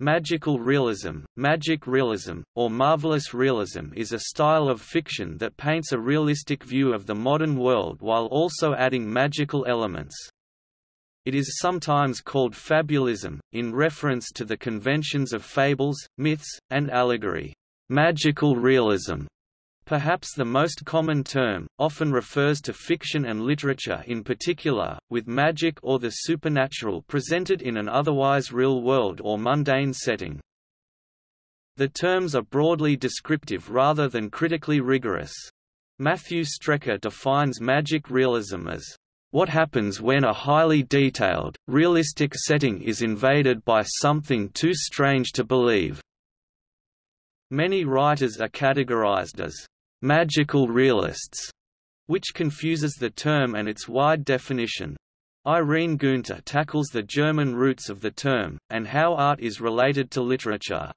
Magical realism, magic realism, or marvelous realism is a style of fiction that paints a realistic view of the modern world while also adding magical elements. It is sometimes called fabulism, in reference to the conventions of fables, myths, and allegory. Magical realism Perhaps the most common term, often refers to fiction and literature in particular, with magic or the supernatural presented in an otherwise real world or mundane setting. The terms are broadly descriptive rather than critically rigorous. Matthew Strecher defines magic realism as what happens when a highly detailed, realistic setting is invaded by something too strange to believe. Many writers are categorized as magical realists, which confuses the term and its wide definition. Irene Guenther tackles the German roots of the term, and how art is related to literature.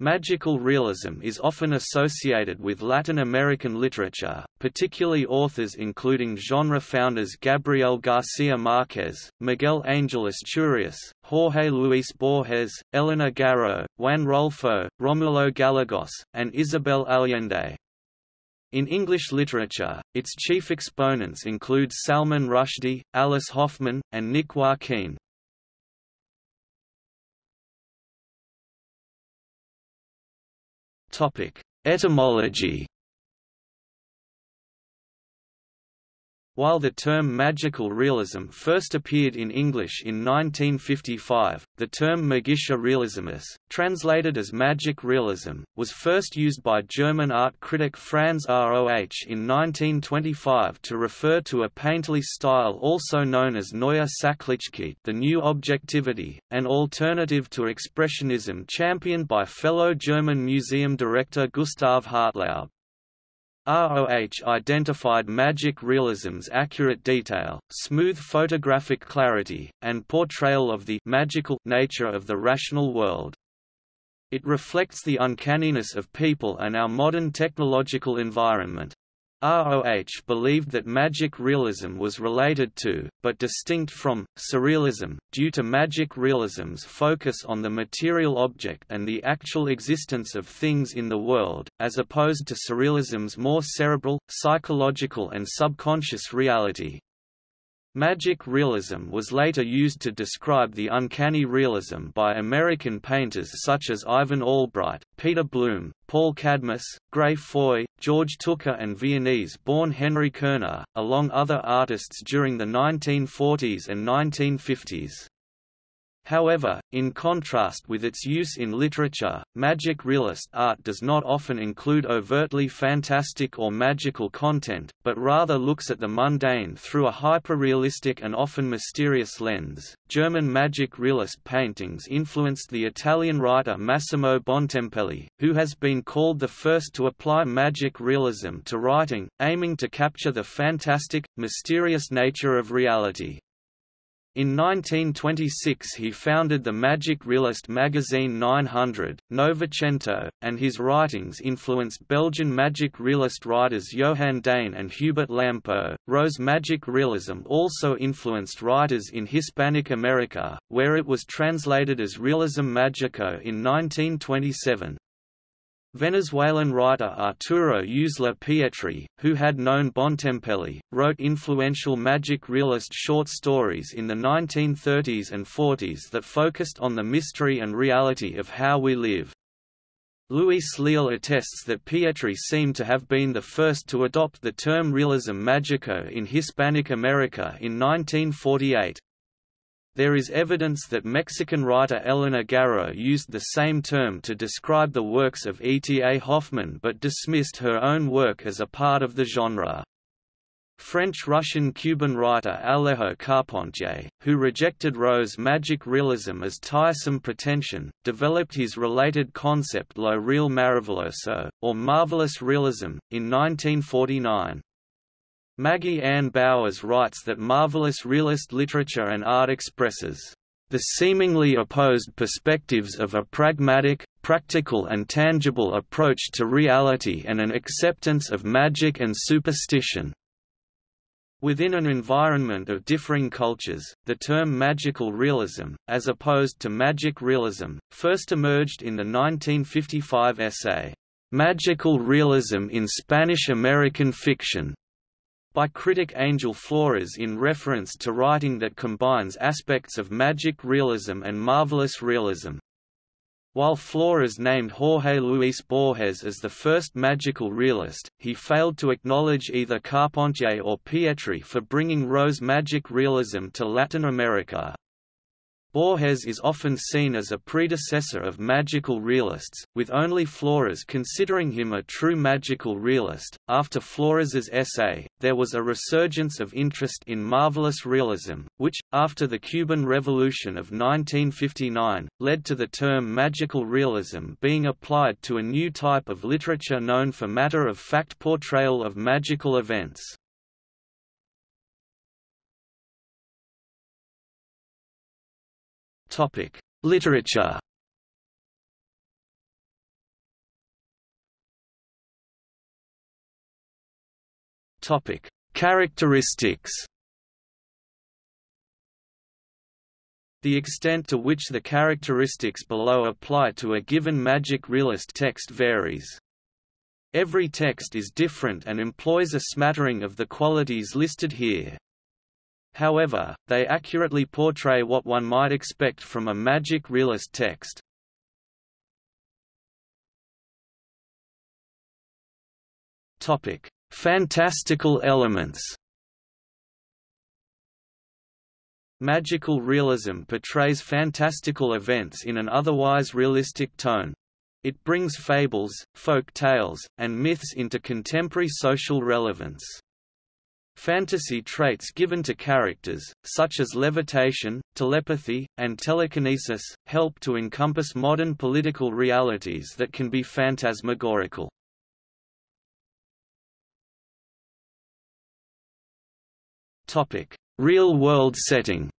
Magical realism is often associated with Latin American literature, particularly authors including genre founders Gabriel Garcia Marquez, Miguel Angel Asturias, Jorge Luis Borges, Elena Garro, Juan Rulfo, Romulo Gallegos, and Isabel Allende. In English literature, its chief exponents include Salman Rushdie, Alice Hoffman, and Nick Joaquin. Etymology While the term magical realism first appeared in English in 1955, the term magischer Realismus, translated as magic realism, was first used by German art critic Franz Roh in 1925 to refer to a painterly style also known as Neue Sachlichkeit the new objectivity, an alternative to Expressionism championed by fellow German museum director Gustav Hartlaub. Roh identified magic realism's accurate detail, smooth photographic clarity, and portrayal of the magical nature of the rational world. It reflects the uncanniness of people and our modern technological environment. Roh believed that magic realism was related to, but distinct from, surrealism, due to magic realism's focus on the material object and the actual existence of things in the world, as opposed to surrealism's more cerebral, psychological and subconscious reality. Magic realism was later used to describe the uncanny realism by American painters such as Ivan Albright, Peter Blume, Paul Cadmus, Gray Foy, George Tooker and Viennese-born Henry Koerner, along other artists during the 1940s and 1950s. However, in contrast with its use in literature, magic realist art does not often include overtly fantastic or magical content, but rather looks at the mundane through a hyperrealistic and often mysterious lens. German magic realist paintings influenced the Italian writer Massimo Bontempelli, who has been called the first to apply magic realism to writing, aiming to capture the fantastic, mysterious nature of reality. In 1926 he founded the magic realist magazine 900, Novecento, and his writings influenced Belgian magic realist writers Johan Daisne and Hubert Lampo. Roh's magic realism also influenced writers in Hispanic America, where it was translated as Realismo Magico in 1927. Venezuelan writer Arturo Uslar Pietri, who had known Bontempelli, wrote influential magic realist short stories in the 1930s and 40s that focused on the mystery and reality of how we live. Luis Leal attests that Pietri seemed to have been the first to adopt the term realismo magico in Hispanic America in 1948. There is evidence that Mexican writer Elena Garro used the same term to describe the works of E. T. A. Hoffmann but dismissed her own work as a part of the genre. French-Russian-Cuban writer Alejo Carpentier, who rejected Roh's magic realism as tiresome pretension, developed his related concept Lo Real Maravilloso, or marvelous realism, in 1949. Maggie Ann Bowers writes that marvelous realist literature and art expresses the seemingly opposed perspectives of a pragmatic, practical and tangible approach to reality and an acceptance of magic and superstition. Within an environment of differing cultures, the term magical realism, as opposed to magic realism, first emerged in the 1955 essay, Magical Realism in Spanish-American Fiction, by critic Angel Flores in reference to writing that combines aspects of magic realism and marvelous realism. While Flores named Jorge Luis Borges as the first magical realist, he failed to acknowledge either Carpentier or Pietri for bringing Roh's magic realism to Latin America. Borges is often seen as a predecessor of magical realists, with only Flores considering him a true magical realist. After Flores's essay, there was a resurgence of interest in marvelous realism, which, after the Cuban Revolution of 1959, led to the term magical realism being applied to a new type of literature known for matter-of-fact portrayal of magical events. Topic: Literature. Topic: Characteristics. The extent to which the characteristics below apply to a given magic realist text varies. Every text is different and employs a smattering of the qualities listed here. However, they accurately portray what one might expect from a magic realist text. Topic: Fantastical elements. Magical realism portrays fantastical events in an otherwise realistic tone. It brings fables, folk tales, and myths into contemporary social relevance. Fantasy traits given to characters, such as levitation, telepathy, and telekinesis, help to encompass modern political realities that can be phantasmagorical. Real-world setting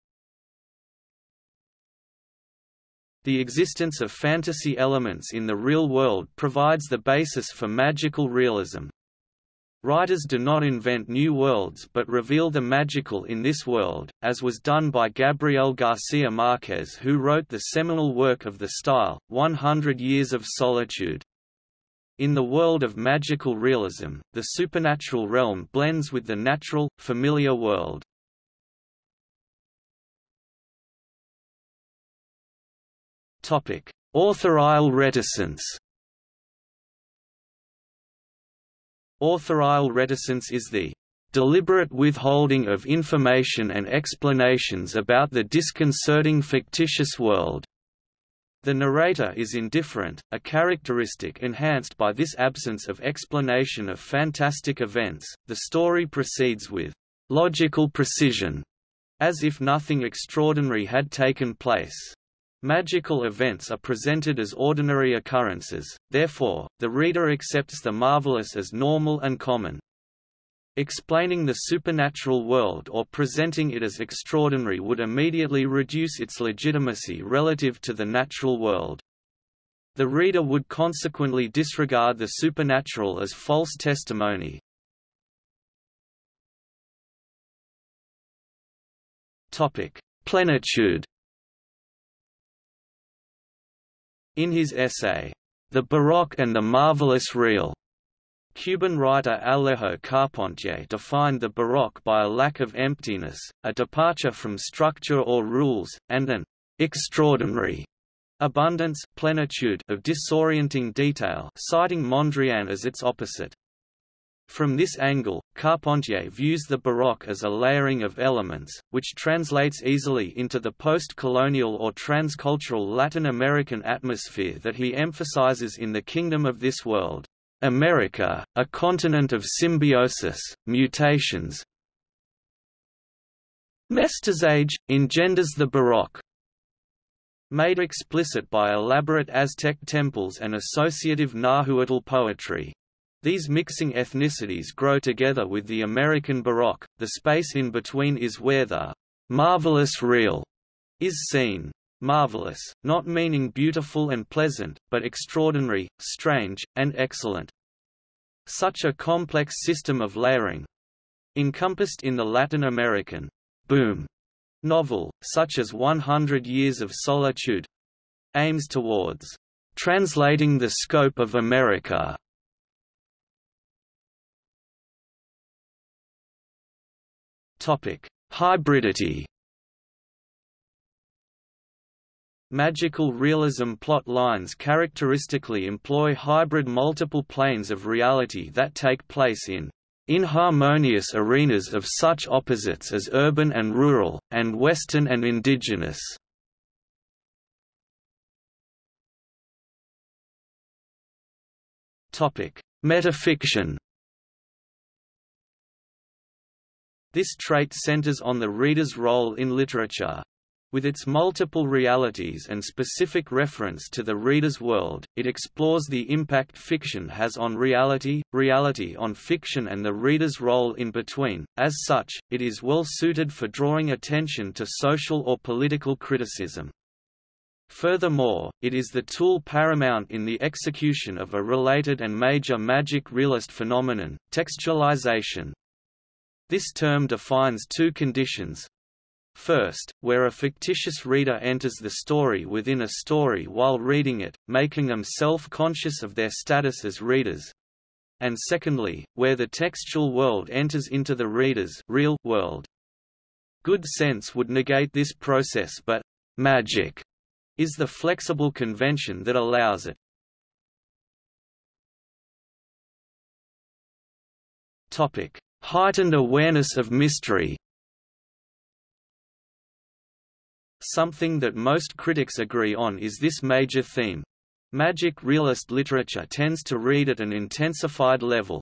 The existence of fantasy elements in the real world provides the basis for magical realism. Writers do not invent new worlds but reveal the magical in this world, as was done by Gabriel Garcia Marquez who wrote the seminal work of the style, 100 Years of Solitude. In the world of magical realism, the supernatural realm blends with the natural, familiar world. Authorial reticence Authorial reticence is the deliberate withholding of information and explanations about the disconcerting fictitious world. The narrator is indifferent, a characteristic enhanced by this absence of explanation of fantastic events. The story proceeds with logical precision, as if nothing extraordinary had taken place. Magical events are presented as ordinary occurrences, therefore, the reader accepts the marvelous as normal and common. Explaining the supernatural world or presenting it as extraordinary would immediately reduce its legitimacy relative to the natural world. The reader would consequently disregard the supernatural as false testimony. Plenitude In his essay, The Baroque and the Marvelous Real, Cuban writer Alejo Carpentier defined the Baroque by a lack of emptiness, a departure from structure or rules, and an extraordinary abundance plenitude of disorienting detail citing Mondrian as its opposite. From this angle, Carpentier views the Baroque as a layering of elements, which translates easily into the post-colonial or transcultural Latin American atmosphere that he emphasizes in The Kingdom of This World. America, a continent of symbiosis, mutations, Mestizaje, engenders the Baroque. Made explicit by elaborate Aztec temples and associative Nahuatl poetry. These mixing ethnicities grow together with the American Baroque, the space in between is where the marvelous real is seen. Marvelous, not meaning beautiful and pleasant, but extraordinary, strange, and excellent. Such a complex system of layering, encompassed in the Latin American boom novel, such as 100 Years of Solitude, aims towards translating the scope of America. Topic: Hybridity. Magical realism plot lines characteristically employ hybrid multiple planes of reality that take place in inharmonious arenas of such opposites as urban and rural, and Western and indigenous. Metafiction This trait centers on the reader's role in literature. With its multiple realities and specific reference to the reader's world, it explores the impact fiction has on reality, reality on fiction and the reader's role in between. As such, it is well suited for drawing attention to social or political criticism. Furthermore, it is the tool paramount in the execution of a related and major magic realist phenomenon, textualization. This term defines two conditions, First, where a fictitious reader enters the story within a story while reading it, making them self-conscious of their status as readers. And secondly, where the textual world enters into the reader's real world. Good sense would negate this process but magic is the flexible convention that allows it. Topic: Heightened awareness of mystery Something that most critics agree on is this major theme. Magic realist literature tends to read at an intensified level.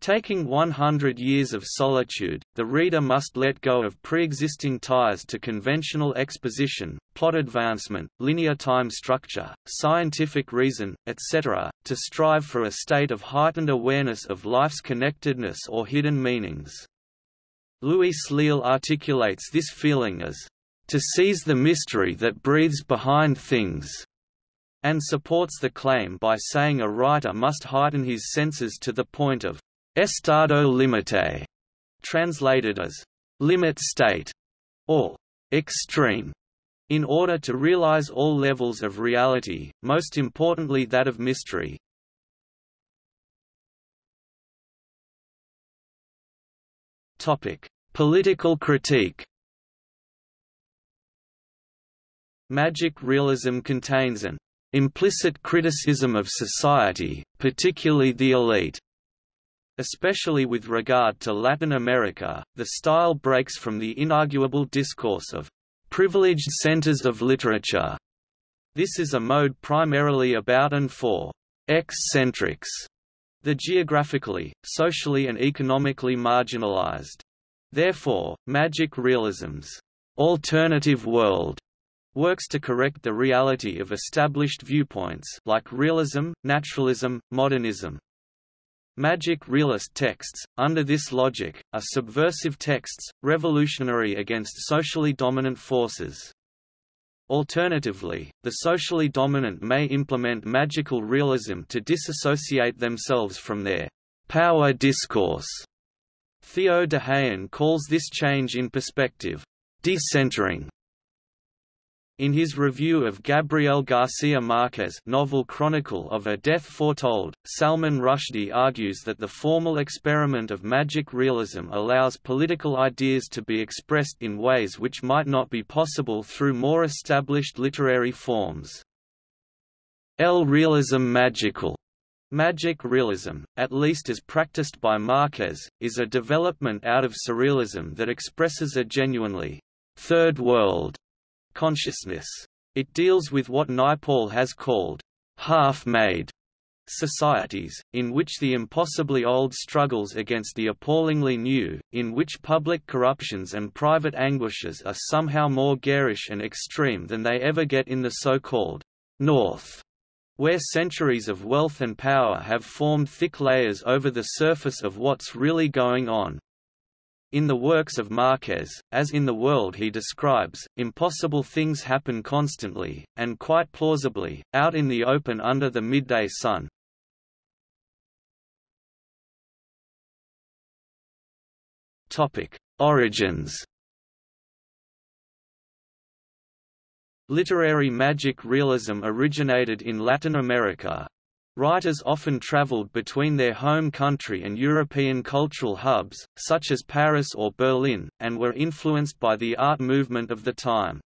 Taking 100 years of solitude, the reader must let go of pre-existing ties to conventional exposition, plot advancement, linear time structure, scientific reason, etc., to strive for a state of heightened awareness of life's connectedness or hidden meanings. Luis Leal articulates this feeling as to seize the mystery that breathes behind things, and supports the claim by saying a writer must heighten his senses to the point of estado limite, translated as limit state, or extreme, in order to realize all levels of reality, most importantly that of mystery. Topic: Political critique Magic realism contains an implicit criticism of society, particularly the elite. Especially with regard to Latin America, the style breaks from the inarguable discourse of privileged centers of literature. This is a mode primarily about and for eccentrics, the geographically, socially and economically marginalized. Therefore, magic realism's alternative world works to correct the reality of established viewpoints like realism, naturalism, modernism. Magic realist texts, under this logic, are subversive texts, revolutionary against socially dominant forces. Alternatively, the socially dominant may implement magical realism to disassociate themselves from their power discourse. Theo D'haen calls this change in perspective, decentering, in his review of Gabriel Garcia Marquez novel Chronicle of a Death Foretold, Salman Rushdie argues that the formal experiment of magic realism allows political ideas to be expressed in ways which might not be possible through more established literary forms. El realism magical Magic realism, at least as practiced by Marquez, is a development out of surrealism that expresses a genuinely third world consciousness. It deals with what Naipaul has called half-made societies, in which the impossibly old struggles against the appallingly new, in which public corruptions and private anguishes are somehow more garish and extreme than they ever get in the so-called North, where centuries of wealth and power have formed thick layers over the surface of what's really going on, in the works of Marquez, as in the world he describes, impossible things happen constantly, and quite plausibly, out in the open under the midday sun. Origins. Literary magic realism originated in Latin America. Writers often traveled between their home country and European cultural hubs, such as Paris or Berlin, and were influenced by the art movement of the time.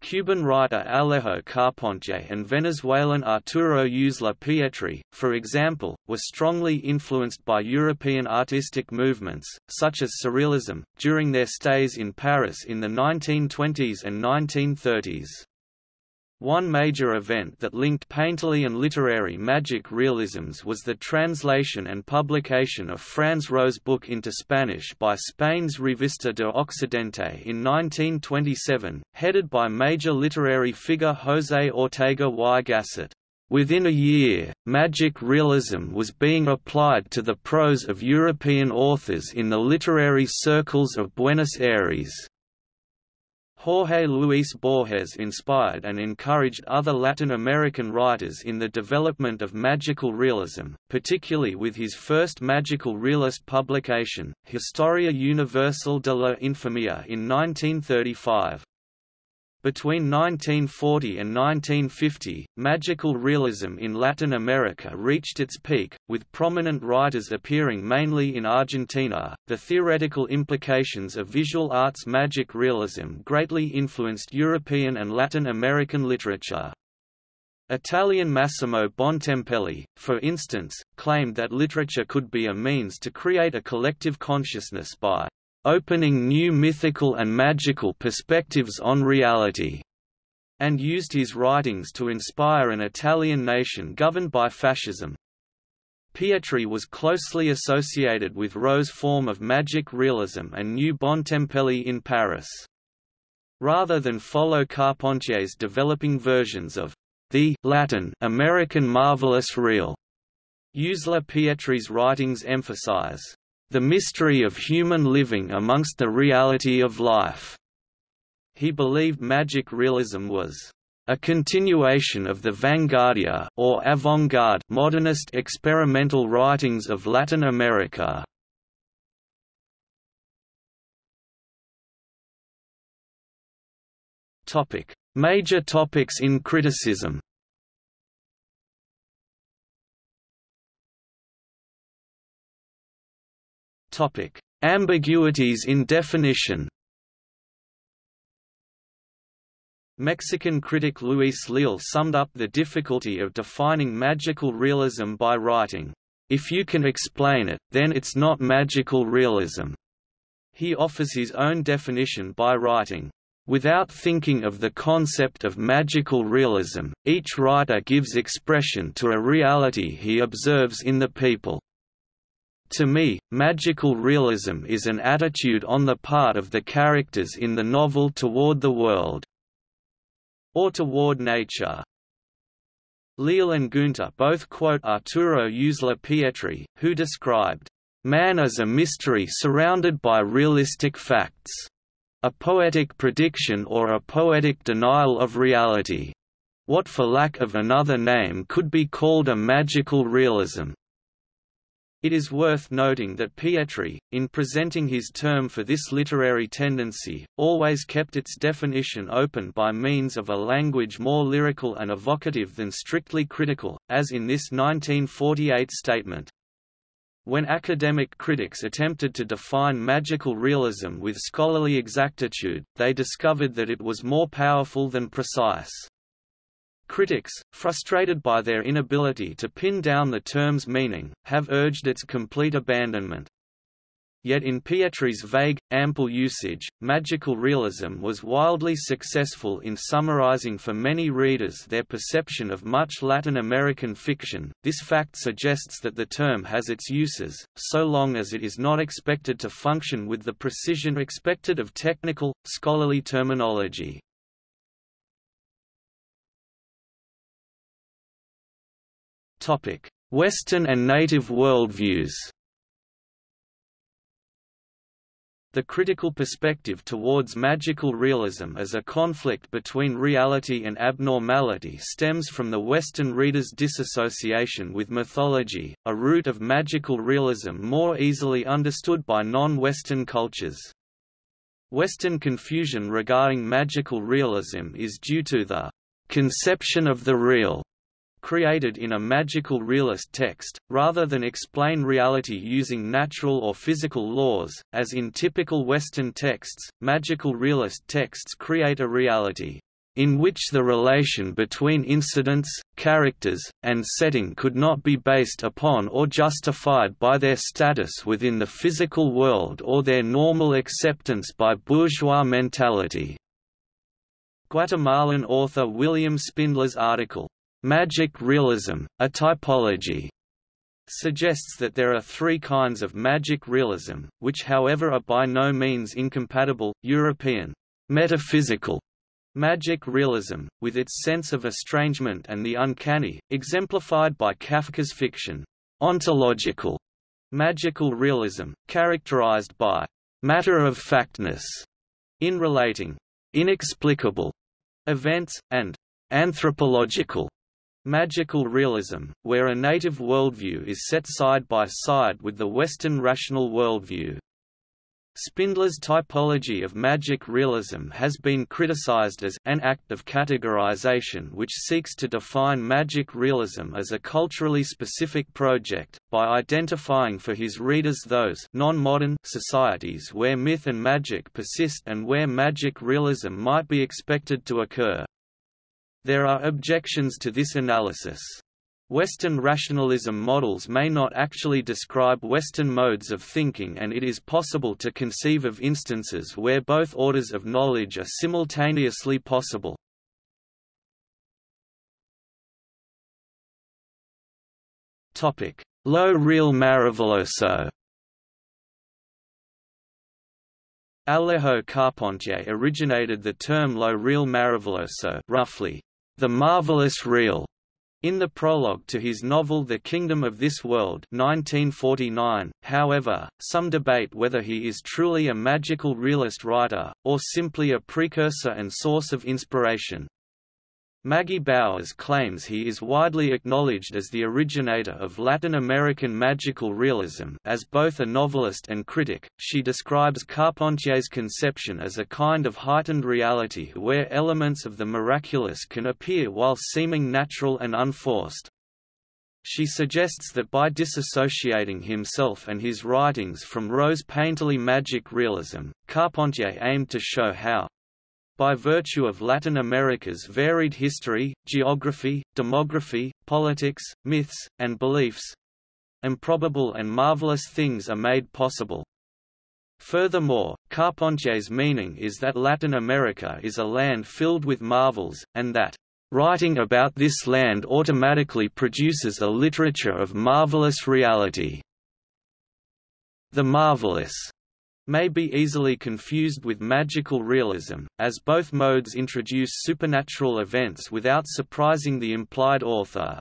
Cuban writer Alejo Carpentier and Venezuelan Arturo Uslar Pietri, for example, were strongly influenced by European artistic movements, such as Surrealism, during their stays in Paris in the 1920s and 1930s. One major event that linked painterly and literary magic realisms was the translation and publication of Franz Roh's book into Spanish by Spain's Revista de Occidente in 1927, headed by major literary figure José Ortega y Gasset. Within a year, magic realism was being applied to the prose of European authors in the literary circles of Buenos Aires. Jorge Luis Borges inspired and encouraged other Latin American writers in the development of magical realism, particularly with his first magical realist publication, Historia Universal de la Infamia in 1935. Between 1940 and 1950, magical realism in Latin America reached its peak, with prominent writers appearing mainly in Argentina. The theoretical implications of visual arts magic realism greatly influenced European and Latin American literature. Italian Massimo Bontempelli, for instance, claimed that literature could be a means to create a collective consciousness by opening knew mythical and magical perspectives on reality, and used his writings to inspire an Italian nation governed by fascism. Pietri was closely associated with Roh's form of magic realism and new Bontempelli in Paris. Rather than follow Carpentier's developing versions of the Latin American marvelous real, Uslar Pietri's writings emphasize the mystery of human living amongst the reality of life. He believed magic realism was a continuation of the vanguardia or avant-garde modernist experimental writings of Latin America. Topic: Major topics in criticism. Topic: Ambiguities in definition. Mexican critic Luis Leal summed up the difficulty of defining magical realism by writing, "If you can explain it, then it's not magical realism." He offers his own definition by writing, Without thinking of the concept of magical realism, each writer gives expression to a reality he observes in the people. To me, magical realism is an attitude on the part of the characters in the novel toward the world. Or toward nature. Leal and Guenther both quote Arturo Uslar Pietri, who described, "...man as a mystery surrounded by realistic facts. A poetic prediction or a poetic denial of reality. What for lack of another name could be called a magical realism." It is worth noting that Pietri, in presenting his term for this literary tendency, always kept its definition open by means of a language more lyrical and evocative than strictly critical, as in this 1948 statement. When academic critics attempted to define magical realism with scholarly exactitude, they discovered that it was more powerful than precise. Critics, frustrated by their inability to pin down the term's meaning, have urged its complete abandonment. Yet in Pietri's vague, ample usage, magical realism was wildly successful in summarizing for many readers their perception of much Latin American fiction. This fact suggests that the term has its uses, so long as it is not expected to function with the precision expected of technical, scholarly terminology. Western and native worldviews The critical perspective towards magical realism as a conflict between reality and abnormality stems from the Western reader's disassociation with mythology, a root of magical realism more easily understood by non-Western cultures. Western confusion regarding magical realism is due to the conception of the real created in a magical realist text, rather than explain reality using natural or physical laws, as in typical Western texts, magical realist texts create a reality in which the relation between incidents, characters, and setting could not be based upon or justified by their status within the physical world or their normal acceptance by bourgeois mentality. Guatemalan author William Spindler's article, Magic realism, a typology, suggests that there are three kinds of magic realism, which however are by no means incompatible, European metaphysical magic realism, with its sense of estrangement and the uncanny, exemplified by Kafka's fiction, ontological magical realism, characterized by matter-of-factness in relating inexplicable events, and anthropological Magical realism, where a native worldview is set side by side with the Western rational worldview. Spindler's typology of magic realism has been criticized as an act of categorization which seeks to define magic realism as a culturally specific project, by identifying for his readers those non-modern societies where myth and magic persist and where magic realism might be expected to occur. There are objections to this analysis. Western rationalism models may not actually describe Western modes of thinking and it is possible to conceive of instances where both orders of knowledge are simultaneously possible. Lo real maravilloso Alejo Carpentier originated the term lo real maravilloso roughly, the Marvelous Real, in the prologue to his novel The Kingdom of This World 1949, however, some debate whether he is truly a magical realist writer, or simply a precursor and source of inspiration. Maggie Bowers claims he is widely acknowledged as the originator of Latin American magical realism as both a novelist and critic. She describes Carpentier's conception as a kind of heightened reality where elements of the miraculous can appear while seeming natural and unforced. She suggests that by disassociating himself and his writings from Roh's painterly magic realism, Carpentier aimed to show how by virtue of Latin America's varied history, geography, demography, politics, myths, and beliefs, improbable and marvelous things are made possible. Furthermore, Carpentier's meaning is that Latin America is a land filled with marvels, and that writing about this land automatically produces a literature of marvelous reality. The marvelous may be easily confused with magical realism, as both modes introduce supernatural events without surprising the implied author.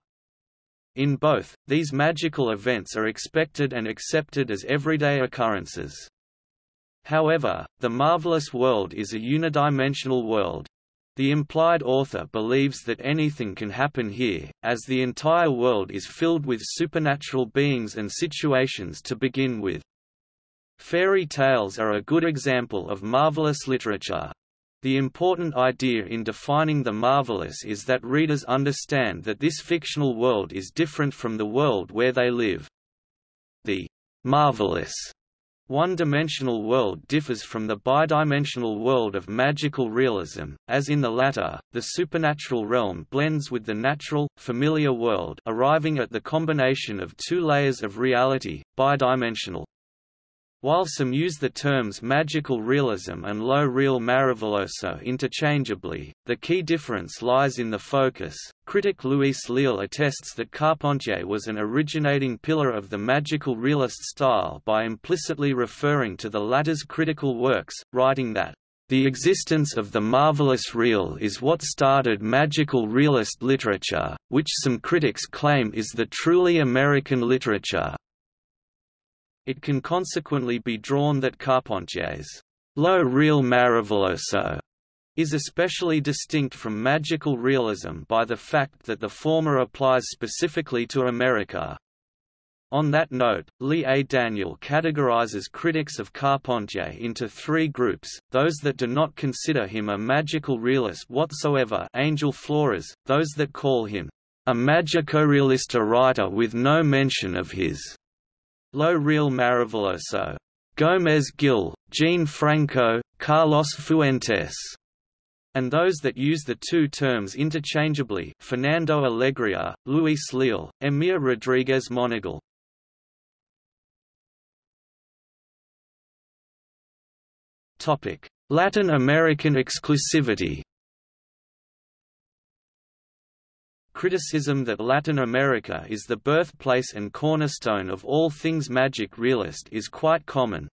In both, these magical events are expected and accepted as everyday occurrences. However, the marvelous world is a unidimensional world. The implied author believes that anything can happen here, as the entire world is filled with supernatural beings and situations to begin with. Fairy tales are a good example of marvelous literature. The important idea in defining the marvelous is that readers understand that this fictional world is different from the world where they live. The marvelous one-dimensional world differs from the bidimensional world of magical realism, as in the latter, the supernatural realm blends with the natural, familiar world arriving at the combination of two layers of reality, bidimensional. While some use the terms magical realism and lo real maravilloso interchangeably, the key difference lies in the focus. Critic Luis Leal attests that Carpentier was an originating pillar of the magical realist style by implicitly referring to the latter's critical works, writing that the existence of the marvelous real is what started magical realist literature, which some critics claim is the truly American literature. It can consequently be drawn that Carpentier's lo real maravilloso is especially distinct from magical realism by the fact that the former applies specifically to America. On that note, Lee A. Daniel categorizes critics of Carpentier into three groups, those that do not consider him a magical realist whatsoever Angel Flores, those that call him a magico-realista writer with no mention of his lo real maravilloso, Gómez Gil, Jean Franco, Carlos Fuentes, and those that use the two terms interchangeably Fernando Alegria, Luis Leal, Emir Rodriguez Monegal. Latin American exclusivity Criticism that Latin America is the birthplace and cornerstone of all things magic realist is quite common,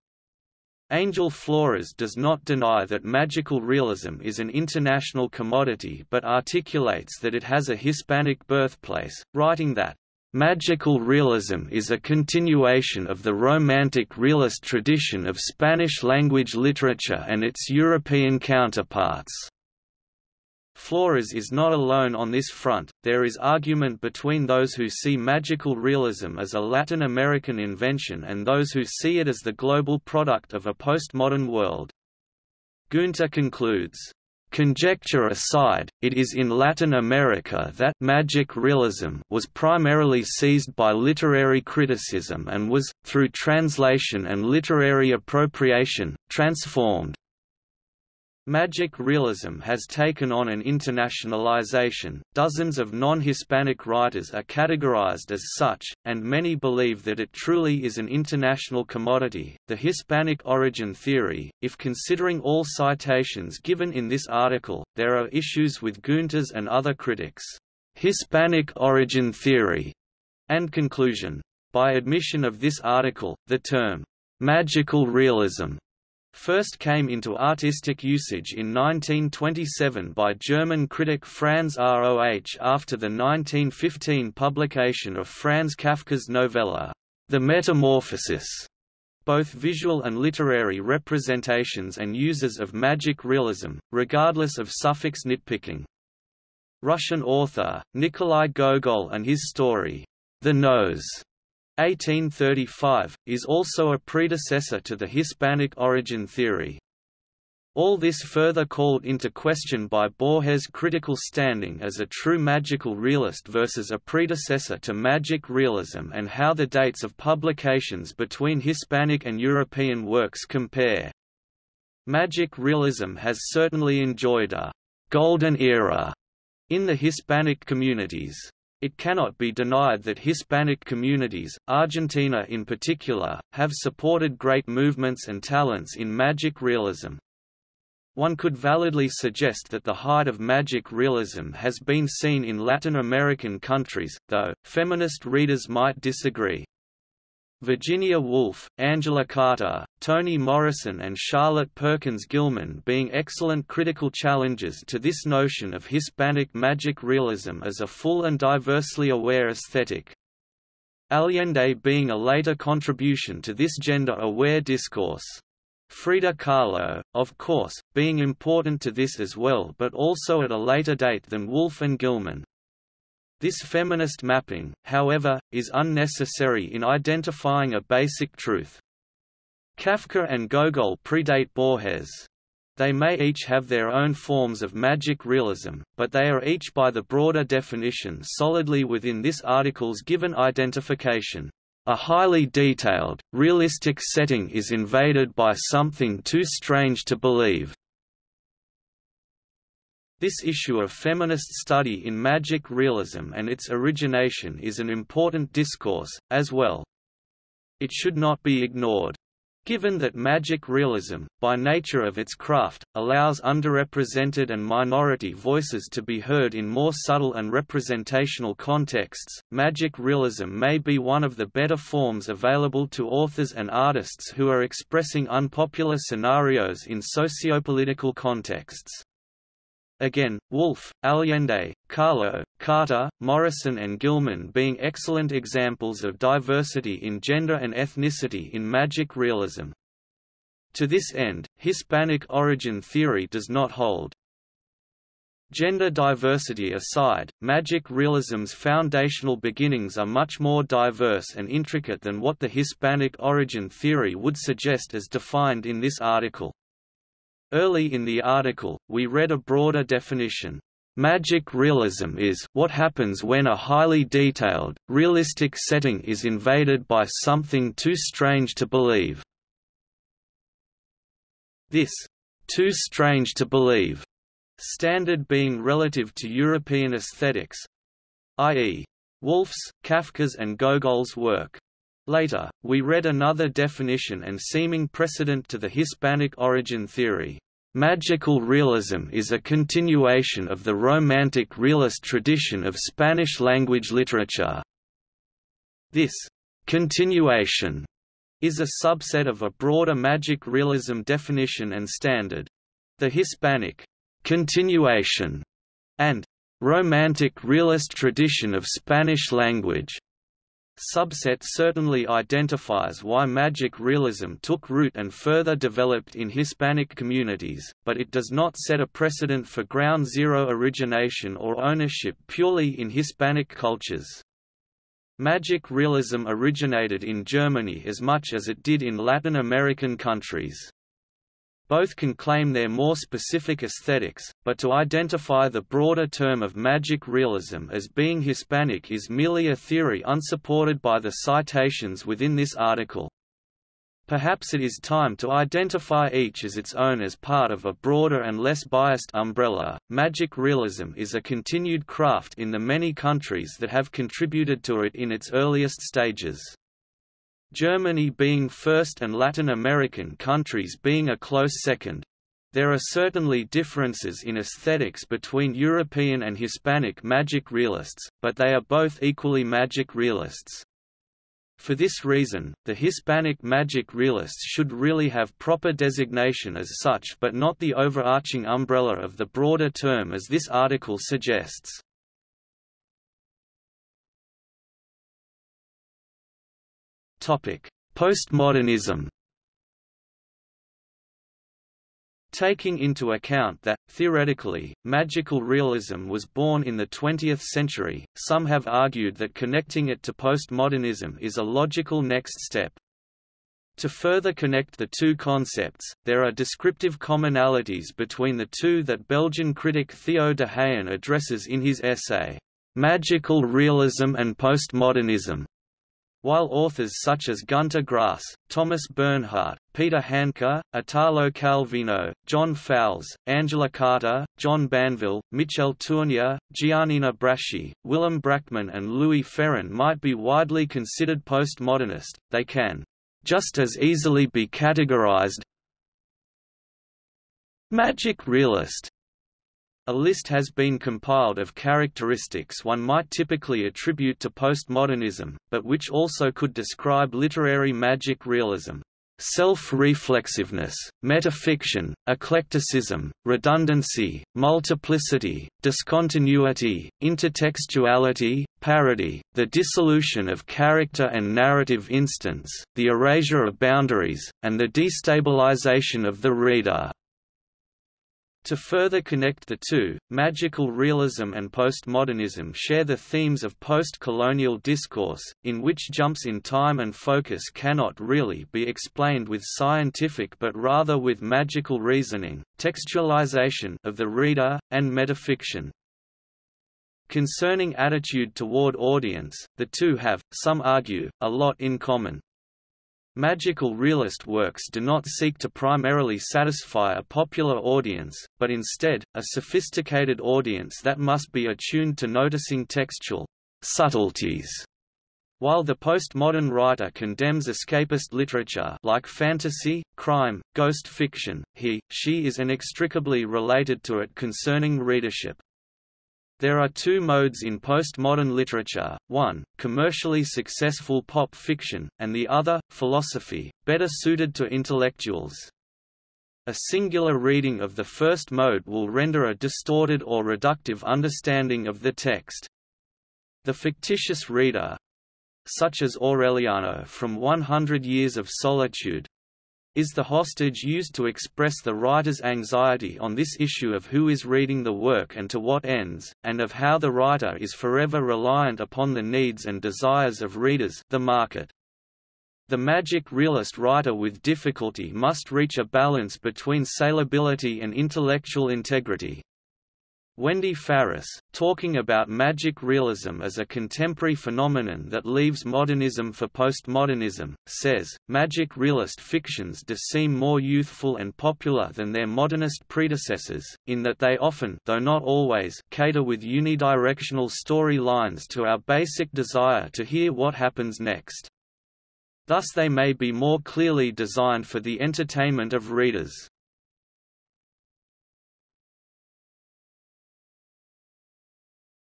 Angel Flores does not deny that magical realism is an international commodity but articulates that it has a Hispanic birthplace, writing that, "...magical realism is a continuation of the Romantic realist tradition of Spanish-language literature and its European counterparts." Flores is not alone on this front, there is argument between those who see magical realism as a Latin American invention and those who see it as the global product of a postmodern world. Guenther concludes, Conjecture aside, it is in Latin America that magic realism was primarily seized by literary criticism and was, through translation and literary appropriation, transformed. Magic realism has taken on an internationalization, dozens of non-Hispanic writers are categorized as such, and many believe that it truly is an international commodity. The Hispanic origin theory, if considering all citations given in this article, there are issues with Guenther's and other critics' Hispanic origin theory and conclusion. By admission of this article, the term magical realism first came into artistic usage in 1927 by German critic Franz Roh after the 1915 publication of Franz Kafka's novella, The Metamorphosis. Both visual and literary representations and uses of magic realism, regardless of suffix nitpicking. Russian author, Nikolai Gogol and his story, The Nose, 1835, is also a predecessor to the Hispanic origin theory. All this further called into question by Borges' critical standing as a true magical realist versus a predecessor to magic realism and how the dates of publications between Hispanic and European works compare. Magic realism has certainly enjoyed a «golden era» in the Hispanic communities. It cannot be denied that Hispanic communities, Argentina in particular, have supported great movements and talents in magic realism. One could validly suggest that the height of magic realism has been seen in Latin American countries, though, feminist readers might disagree. Virginia Woolf, Angela Carter, Toni Morrison and Charlotte Perkins Gilman being excellent critical challenges to this notion of Hispanic magic realism as a full and diversely aware aesthetic. Allende being a later contribution to this gender-aware discourse. Frida Kahlo, of course, being important to this as well but also at a later date than Woolf and Gilman. This feminist mapping, however, is unnecessary in identifying a basic truth. Kafka and Gogol predate Borges. They may each have their own forms of magic realism, but they are each by the broader definition solidly within this article's given identification. A highly detailed, realistic setting is invaded by something too strange to believe, this issue of feminist study in magic realism and its origination is an important discourse, as well. It should not be ignored. Given that magic realism, by nature of its craft, allows underrepresented and minority voices to be heard in more subtle and representational contexts, magic realism may be one of the better forms available to authors and artists who are expressing unpopular scenarios in sociopolitical contexts. Again, Woolf, Allende, Kahlo, Carter, Morrison and Gilman being excellent examples of diversity in gender and ethnicity in magic realism. To this end, Hispanic origin theory does not hold. Gender diversity aside, magic realism's foundational beginnings are much more diverse and intricate than what the Hispanic origin theory would suggest as defined in this article. Early in the article, we read a broader definition. Magic realism is what happens when a highly detailed, realistic setting is invaded by something too strange to believe. This too strange to believe standard being relative to European aesthetics, i.e. Woolf's, Kafka's and Gogol's work. Later, we read another definition and seeming precedent to the Hispanic origin theory. Magical realism is a continuation of the Romantic realist tradition of Spanish-language literature. This continuation is a subset of a broader magic realism definition and standard. The Hispanic continuation and Romantic realist tradition of Spanish language subset certainly identifies why magic realism took root and further developed in Hispanic communities, but it does not set a precedent for ground zero origination or ownership purely in Hispanic cultures. Magic realism originated in Germany as much as it did in Latin American countries. Both can claim their more specific aesthetics, but to identify the broader term of magic realism as being Hispanic is merely a theory unsupported by the citations within this article. Perhaps it is time to identify each as its own as part of a broader and less biased umbrella. Magic realism is a continued craft in the many countries that have contributed to it in its earliest stages. Germany being first and Latin American countries being a close second. There are certainly differences in aesthetics between European and Hispanic magic realists, but they are both equally magic realists. For this reason, the Hispanic magic realists should really have proper designation as such but not the overarching umbrella of the broader term as this article suggests. Postmodernism. Taking into account that, theoretically, magical realism was born in the 20th century, some have argued that connecting it to postmodernism is a logical next step. To further connect the two concepts, there are descriptive commonalities between the two that Belgian critic Theo D'haen addresses in his essay, Magical Realism and Postmodernism, while authors such as Günter Grass, Thomas Bernhard, Peter Handke, Italo Calvino, John Fowles, Angela Carter, John Banville, Michel Tournier, Giannina Braschi, Willem Brakman and Louis Ferron might be widely considered postmodernist, they can just as easily be categorized magic realist a list has been compiled of characteristics one might typically attribute to postmodernism, but which also could describe literary magic realism. Self-reflexiveness, metafiction, eclecticism, redundancy, multiplicity, discontinuity, intertextuality, parody, the dissolution of character and narrative instance, the erasure of boundaries, and the destabilization of the reader. To further connect the two, magical realism and postmodernism share the themes of post-colonial discourse, in which jumps in time and focus cannot really be explained with scientific but rather with magical reasoning, textualization of the reader, and metafiction. Concerning attitude toward audience, the two have, some argue, a lot in common. Magical realist works do not seek to primarily satisfy a popular audience, but instead, a sophisticated audience that must be attuned to noticing textual subtleties. While the postmodern writer condemns escapist literature like fantasy, crime, ghost fiction, he, she is inextricably related to it concerning readership. There are two modes in postmodern literature, one, commercially successful pop fiction, and the other, philosophy, better suited to intellectuals. A singular reading of the first mode will render a distorted or reductive understanding of the text. The fictitious reader, such as Aureliano from 100 Years of Solitude, is the hostage used to express the writer's anxiety on this issue of who is reading the work and to what ends, and of how the writer is forever reliant upon the needs and desires of readers the market. The magic realist writer with difficulty must reach a balance between salability and intellectual integrity. Wendy Faris, talking about magic realism as a contemporary phenomenon that leaves modernism for postmodernism, says, magic realist fictions do seem more youthful and popular than their modernist predecessors, in that they often though not always, cater with unidirectional story lines to our basic desire to hear what happens next. Thus they may be more clearly designed for the entertainment of readers.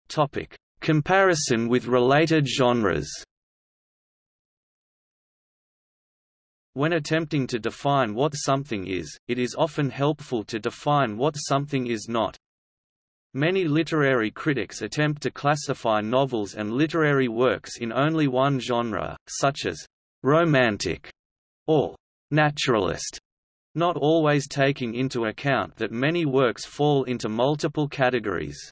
Topic: Comparison with related genres. When attempting to define what something is, it is often helpful to define what something is not. Many literary critics attempt to classify novels and literary works in only one genre, such as romantic or naturalist, not always taking into account that many works fall into multiple categories.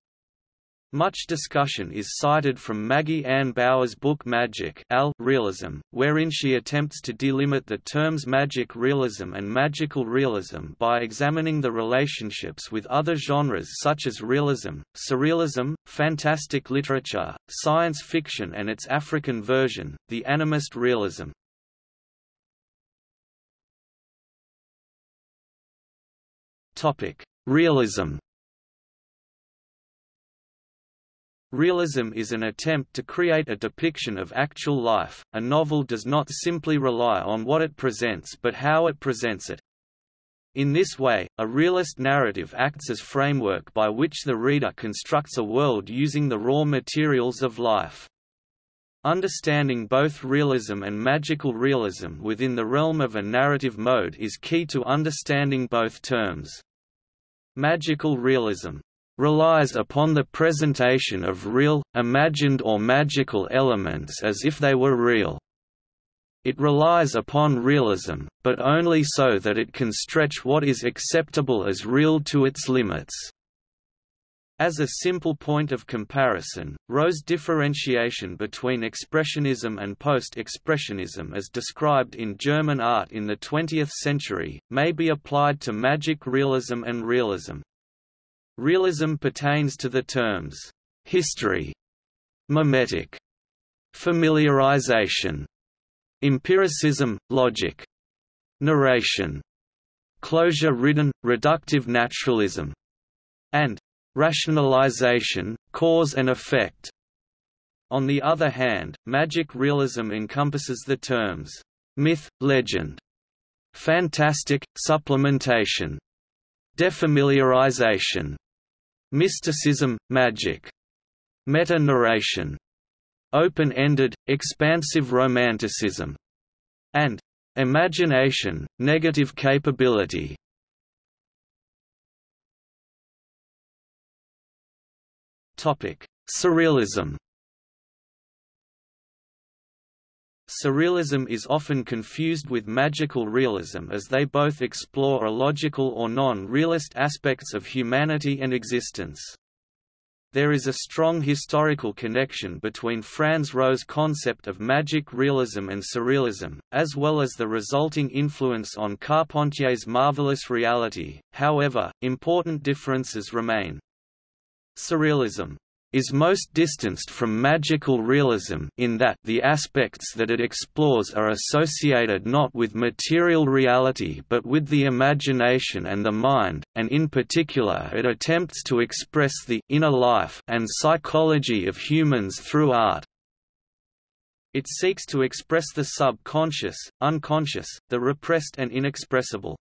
Much discussion is cited from Maggie Ann Bowers' book Magic Al Realism, wherein she attempts to delimit the terms magic realism and magical realism by examining the relationships with other genres such as realism, surrealism, fantastic literature, science fiction and its African version, the animist realism. Realism Realism is an attempt to create a depiction of actual life. A novel does not simply rely on what it presents but how it presents it. In this way, a realist narrative acts as framework by which the reader constructs a world using the raw materials of life. Understanding both realism and magical realism within the realm of a narrative mode is key to understanding both terms. Magical realism relies upon the presentation of real, imagined or magical elements as if they were real. It relies upon realism, but only so that it can stretch what is acceptable as real to its limits. As a simple point of comparison, Roh's differentiation between Expressionism and Post-Expressionism as described in German art in the 20th century, may be applied to magic realism and realism. Realism pertains to the terms history, mimetic, familiarization, empiricism, logic, narration, closure-ridden, reductive naturalism, and rationalization, cause and effect. On the other hand, magic realism encompasses the terms myth, legend, fantastic, supplementation, defamiliarization, Mysticism, magic. Meta-narration. Open-ended, expansive romanticism. And imagination, negative capability. Topic: Surrealism. Surrealism is often confused with magical realism as they both explore illogical or non-realist aspects of humanity and existence. There is a strong historical connection between Franz Roh's concept of magic realism and surrealism, as well as the resulting influence on Carpentier's marvelous reality, however, important differences remain. Surrealism is most distanced from magical realism in that the aspects that it explores are associated not with material reality but with the imagination and the mind, and in particular it attempts to express the inner life and psychology of humans through art. It seeks to express the subconscious, unconscious, the repressed and inexpressible.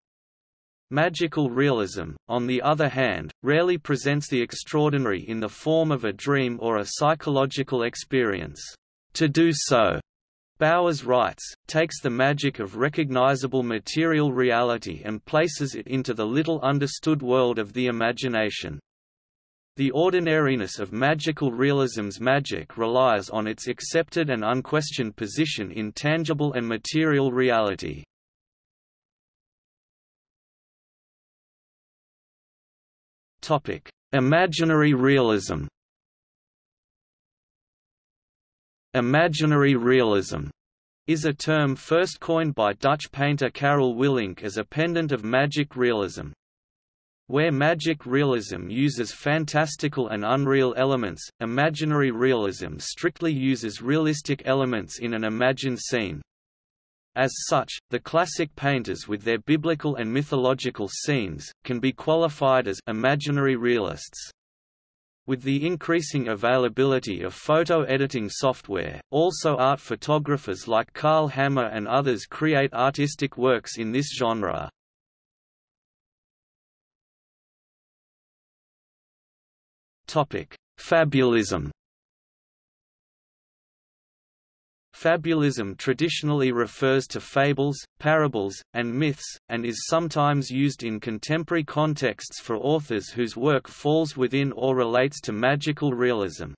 Magical realism, on the other hand, rarely presents the extraordinary in the form of a dream or a psychological experience. To do so Bowers writes, takes the magic of recognizable material reality and places it into the little understood world of the imagination. The ordinariness of magical realism's magic relies on its accepted and unquestioned position in tangible and material reality. Imaginary realism Imaginary realism is a term first coined by Dutch painter Carel Willink as a pendant of magic realism. Where magic realism uses fantastical and unreal elements, imaginary realism strictly uses realistic elements in an imagined scene. As such, the classic painters with their biblical and mythological scenes, can be qualified as imaginary realists. With the increasing availability of photo editing software, also art photographers like Karl Hammer and others create artistic works in this genre. Fabulism Fabulism traditionally refers to fables, parables, and myths, and is sometimes used in contemporary contexts for authors whose work falls within or relates to magical realism.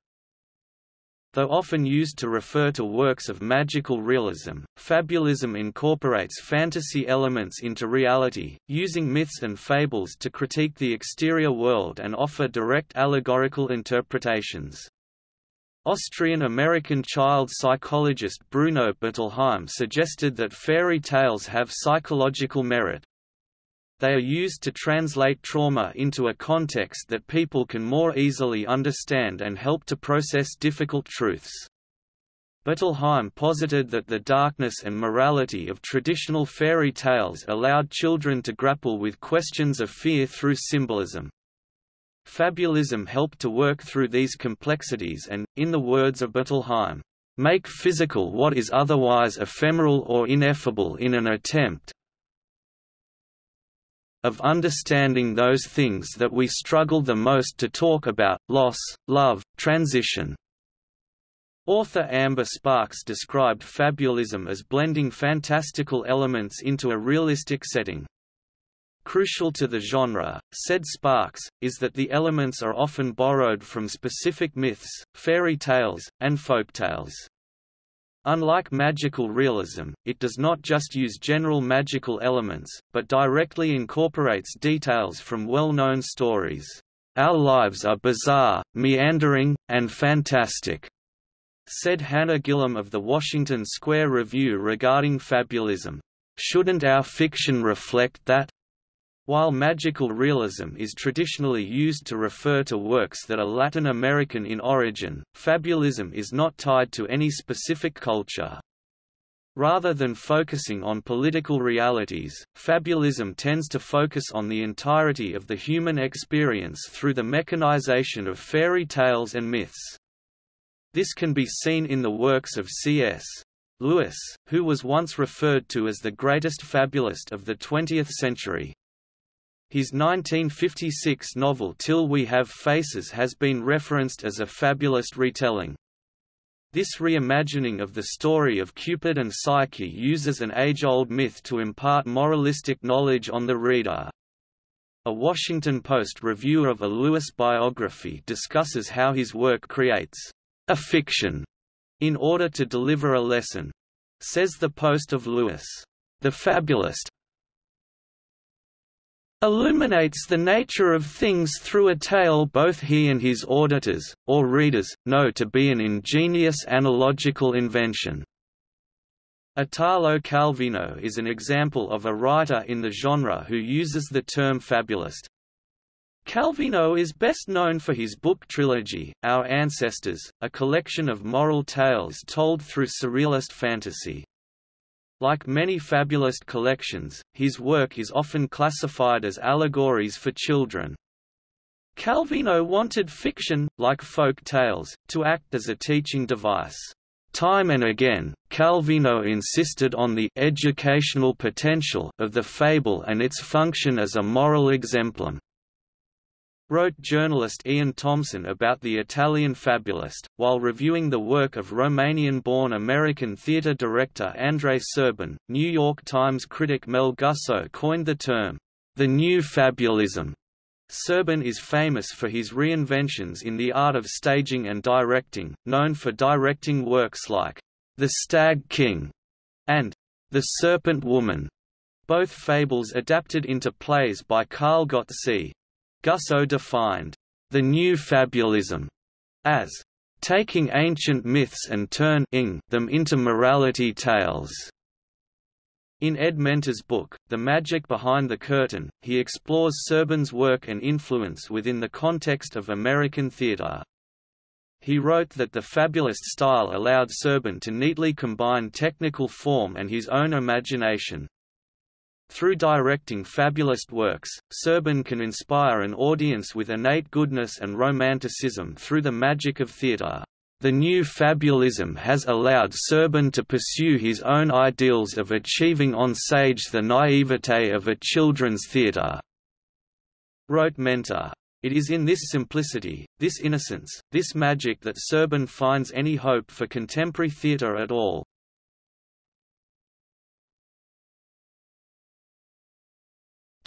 Though often used to refer to works of magical realism, fabulism incorporates fantasy elements into reality, using myths and fables to critique the exterior world and offer direct allegorical interpretations. Austrian-American child psychologist Bruno Bettelheim suggested that fairy tales have psychological merit. They are used to translate trauma into a context that people can more easily understand and help to process difficult truths. Bettelheim posited that the darkness and morality of traditional fairy tales allowed children to grapple with questions of fear through symbolism. Fabulism helped to work through these complexities and, in the words of Bettelheim, make physical what is otherwise ephemeral or ineffable in an attempt of understanding those things that we struggle the most to talk about, loss, love, transition. Author Amber Sparks described fabulism as blending fantastical elements into a realistic setting. Crucial to the genre, said Sparks, is that the elements are often borrowed from specific myths, fairy tales, and folktales. Unlike magical realism, it does not just use general magical elements, but directly incorporates details from well-known stories. Our lives are bizarre, meandering, and fantastic, said Hannah Gillam of the Washington Square Review regarding fabulism. Shouldn't our fiction reflect that? While magical realism is traditionally used to refer to works that are Latin American in origin, fabulism is not tied to any specific culture. Rather than focusing on political realities, fabulism tends to focus on the entirety of the human experience through the mechanization of fairy tales and myths. This can be seen in the works of C.S. Lewis, who was once referred to as the greatest fabulist of the 20th century. His 1956 novel Till We Have Faces has been referenced as a fabulist retelling. This reimagining of the story of Cupid and Psyche uses an age-old myth to impart moralistic knowledge on the reader. A Washington Post review of a Lewis biography discusses how his work creates a fiction in order to deliver a lesson. Says the Post of Lewis, the fabulist, illuminates the nature of things through a tale both he and his auditors, or readers, know to be an ingenious analogical invention. Italo Calvino is an example of a writer in the genre who uses the term fabulist. Calvino is best known for his book trilogy, Our Ancestors, a collection of moral tales told through surrealist fantasy. Like many fabulist collections, his work is often classified as allegories for children. Calvino wanted fiction, like folk tales, to act as a teaching device. Time and again, Calvino insisted on the educational potential of the fable and its function as a moral exemplum. Wrote journalist Ian Thompson about the Italian fabulist, while reviewing the work of Romanian-born American theater director Andrei Serban. New York Times critic Mel Gussow coined the term, the new fabulism. Serban is famous for his reinventions in the art of staging and directing, known for directing works like The Stag King and The Serpent Woman, both fables adapted into plays by Carlo Gozzi. Gussow defined the new fabulism as taking ancient myths and turning them into morality tales. In Ed Menta's book, The Magic Behind the Curtain, he explores Serban's work and influence within the context of American theater. He wrote that the fabulist style allowed Serban to neatly combine technical form and his own imagination, through directing fabulist works, Serban can inspire an audience with innate goodness and romanticism through the magic of theatre. The new fabulism has allowed Serban to pursue his own ideals of achieving on stage the naivete of a children's theatre. Wrote Menta. It is in this simplicity, this innocence, this magic that Serban finds any hope for contemporary theatre at all.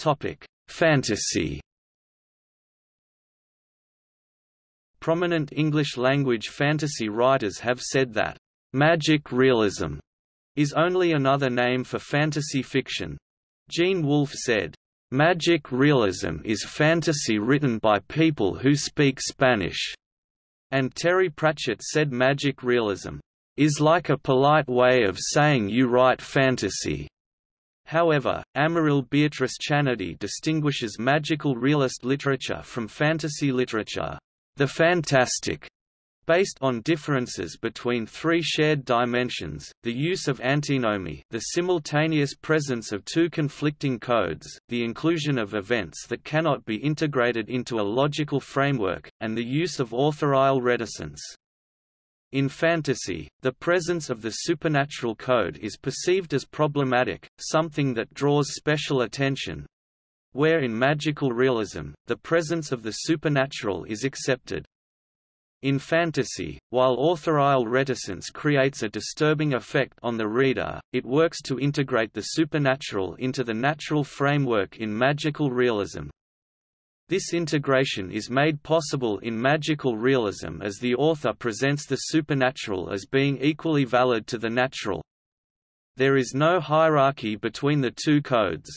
Topic: Fantasy. Prominent English-language fantasy writers have said that magic realism is only another name for fantasy fiction. Gene Wolfe said, Magic realism is fantasy written by people who speak Spanish. And Terry Pratchett said magic realism is like a polite way of saying you write fantasy. However, Amaryll Beatrice Chanady distinguishes magical realist literature from fantasy literature. The fantastic based on differences between three shared dimensions, the use of antinomy the simultaneous presence of two conflicting codes, the inclusion of events that cannot be integrated into a logical framework, and the use of authorial reticence. In fantasy, the presence of the supernatural code is perceived as problematic, something that draws special attention, where in magical realism, the presence of the supernatural is accepted. In fantasy, while authorial reticence creates a disturbing effect on the reader, it works to integrate the supernatural into the natural framework in magical realism. This integration is made possible in magical realism as the author presents the supernatural as being equally valid to the natural. There is no hierarchy between the two codes.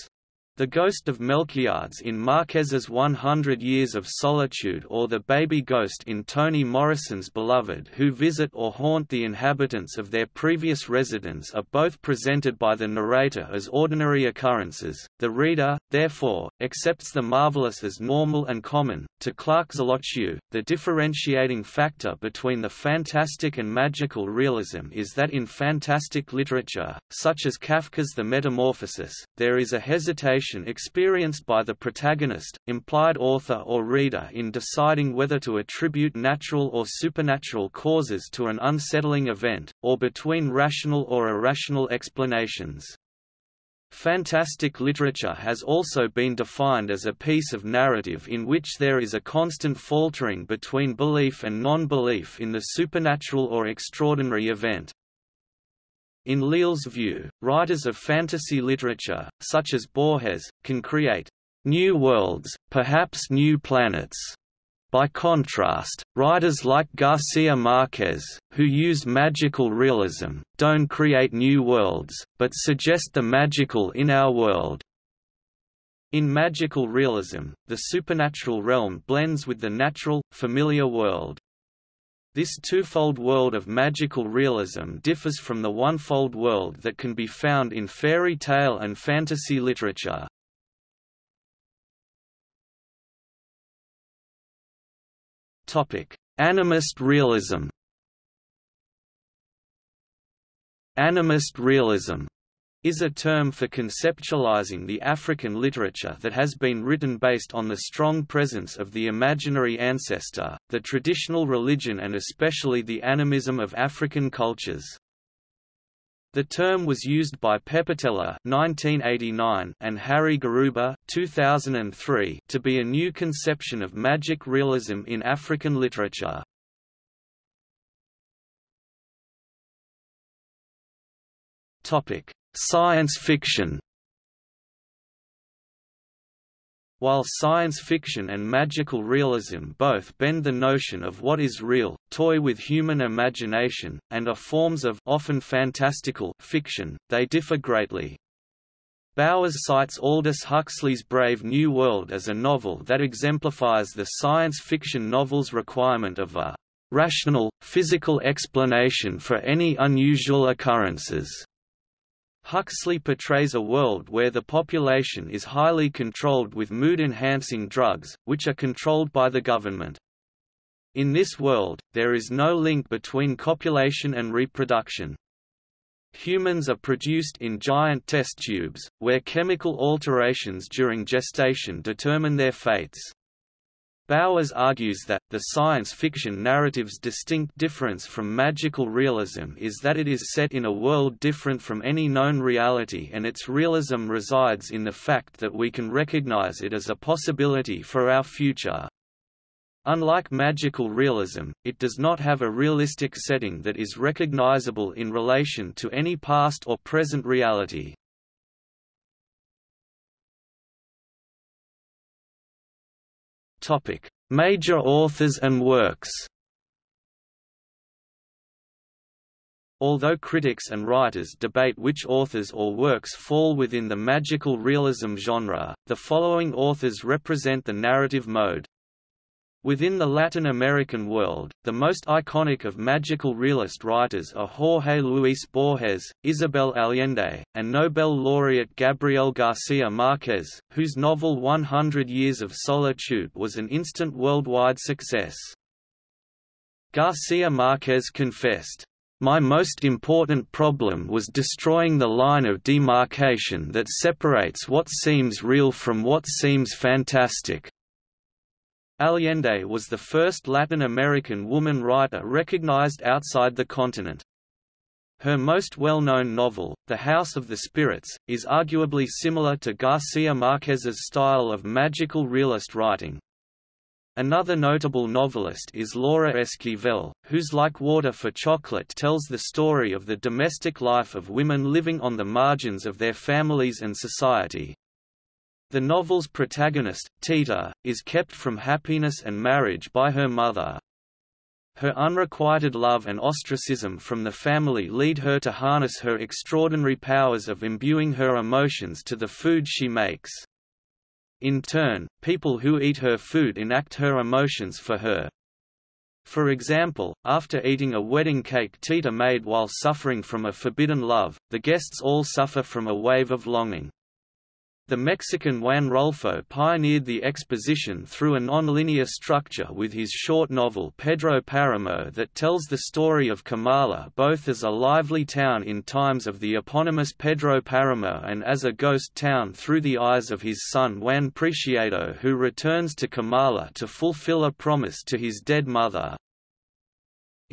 The Ghost of Melquiades in Marquez's 100 Years of Solitude or the baby ghost in Toni Morrison's Beloved who visit or haunt the inhabitants of their previous residence are both presented by the narrator as ordinary occurrences. The reader, therefore, accepts the marvelous as normal and common. To Clark Zlotchew, the differentiating factor between the fantastic and magical realism is that in fantastic literature, such as Kafka's The Metamorphosis, there is a hesitation experienced by the protagonist, implied author or reader in deciding whether to attribute natural or supernatural causes to an unsettling event, or between rational or irrational explanations. Fantastic literature has also been defined as a piece of narrative in which there is a constant faltering between belief and non-belief in the supernatural or extraordinary event. In Leal's view, writers of fantasy literature, such as Borges, can create new worlds, perhaps new planets. By contrast, writers like Garcia Marquez, who use magical realism, don't create new worlds, but suggest the magical in our world. In magical realism, the supernatural realm blends with the natural, familiar world. This twofold world of magical realism differs from the one-fold world that can be found in fairy tale and fantasy literature. Animist realism Animist realism is a term for conceptualizing the African literature that has been written based on the strong presence of the imaginary ancestor, the traditional religion and especially the animism of African cultures. The term was used by Pepetela (1989) and Harry Garuba (2003) to be a new conception of magic realism in African literature. Topic: Science fiction. While science fiction and magical realism both bend the notion of what is real, toy with human imagination, and are forms of often fantastical fiction, they differ greatly. Bowers cites Aldous Huxley's Brave New World as a novel that exemplifies the science fiction novel's requirement of a rational, physical explanation for any unusual occurrences. Huxley portrays a world where the population is highly controlled with mood-enhancing drugs, which are controlled by the government. In this world, there is no link between copulation and reproduction. Humans are produced in giant test tubes, where chemical alterations during gestation determine their fates. Bowers argues that, the science fiction narrative's distinct difference from magical realism is that it is set in a world different from any known reality and its realism resides in the fact that we can recognize it as a possibility for our future. Unlike magical realism, it does not have a realistic setting that is recognizable in relation to any past or present reality. Topic: Major authors and works. Although critics and writers debate which authors or works fall within the magical realism genre, the following authors represent the narrative mode. Within the Latin American world, the most iconic of magical realist writers are Jorge Luis Borges, Isabel Allende, and Nobel laureate Gabriel Garcia Marquez, whose novel 100 Years of Solitude was an instant worldwide success. Garcia Marquez confessed, my most important problem was destroying the line of demarcation that separates what seems real from what seems fantastic. Allende was the first Latin American woman writer recognized outside the continent. Her most well-known novel, The House of the Spirits, is arguably similar to Garcia Marquez's style of magical realist writing. Another notable novelist is Laura Esquivel, whose Like Water for Chocolate tells the story of the domestic life of women living on the margins of their families and society. The novel's protagonist, Tita, is kept from happiness and marriage by her mother. Her unrequited love and ostracism from the family lead her to harness her extraordinary powers of imbuing her emotions to the food she makes. In turn, people who eat her food enact her emotions for her. For example, after eating a wedding cake Tita made while suffering from a forbidden love, the guests all suffer from a wave of longing. The Mexican Juan Rulfo pioneered the exposition through a nonlinear structure with his short novel Pedro Paramo that tells the story of Comala both as a lively town in times of the eponymous Pedro Paramo and as a ghost town through the eyes of his son Juan Preciado who returns to Comala to fulfill a promise to his dead mother.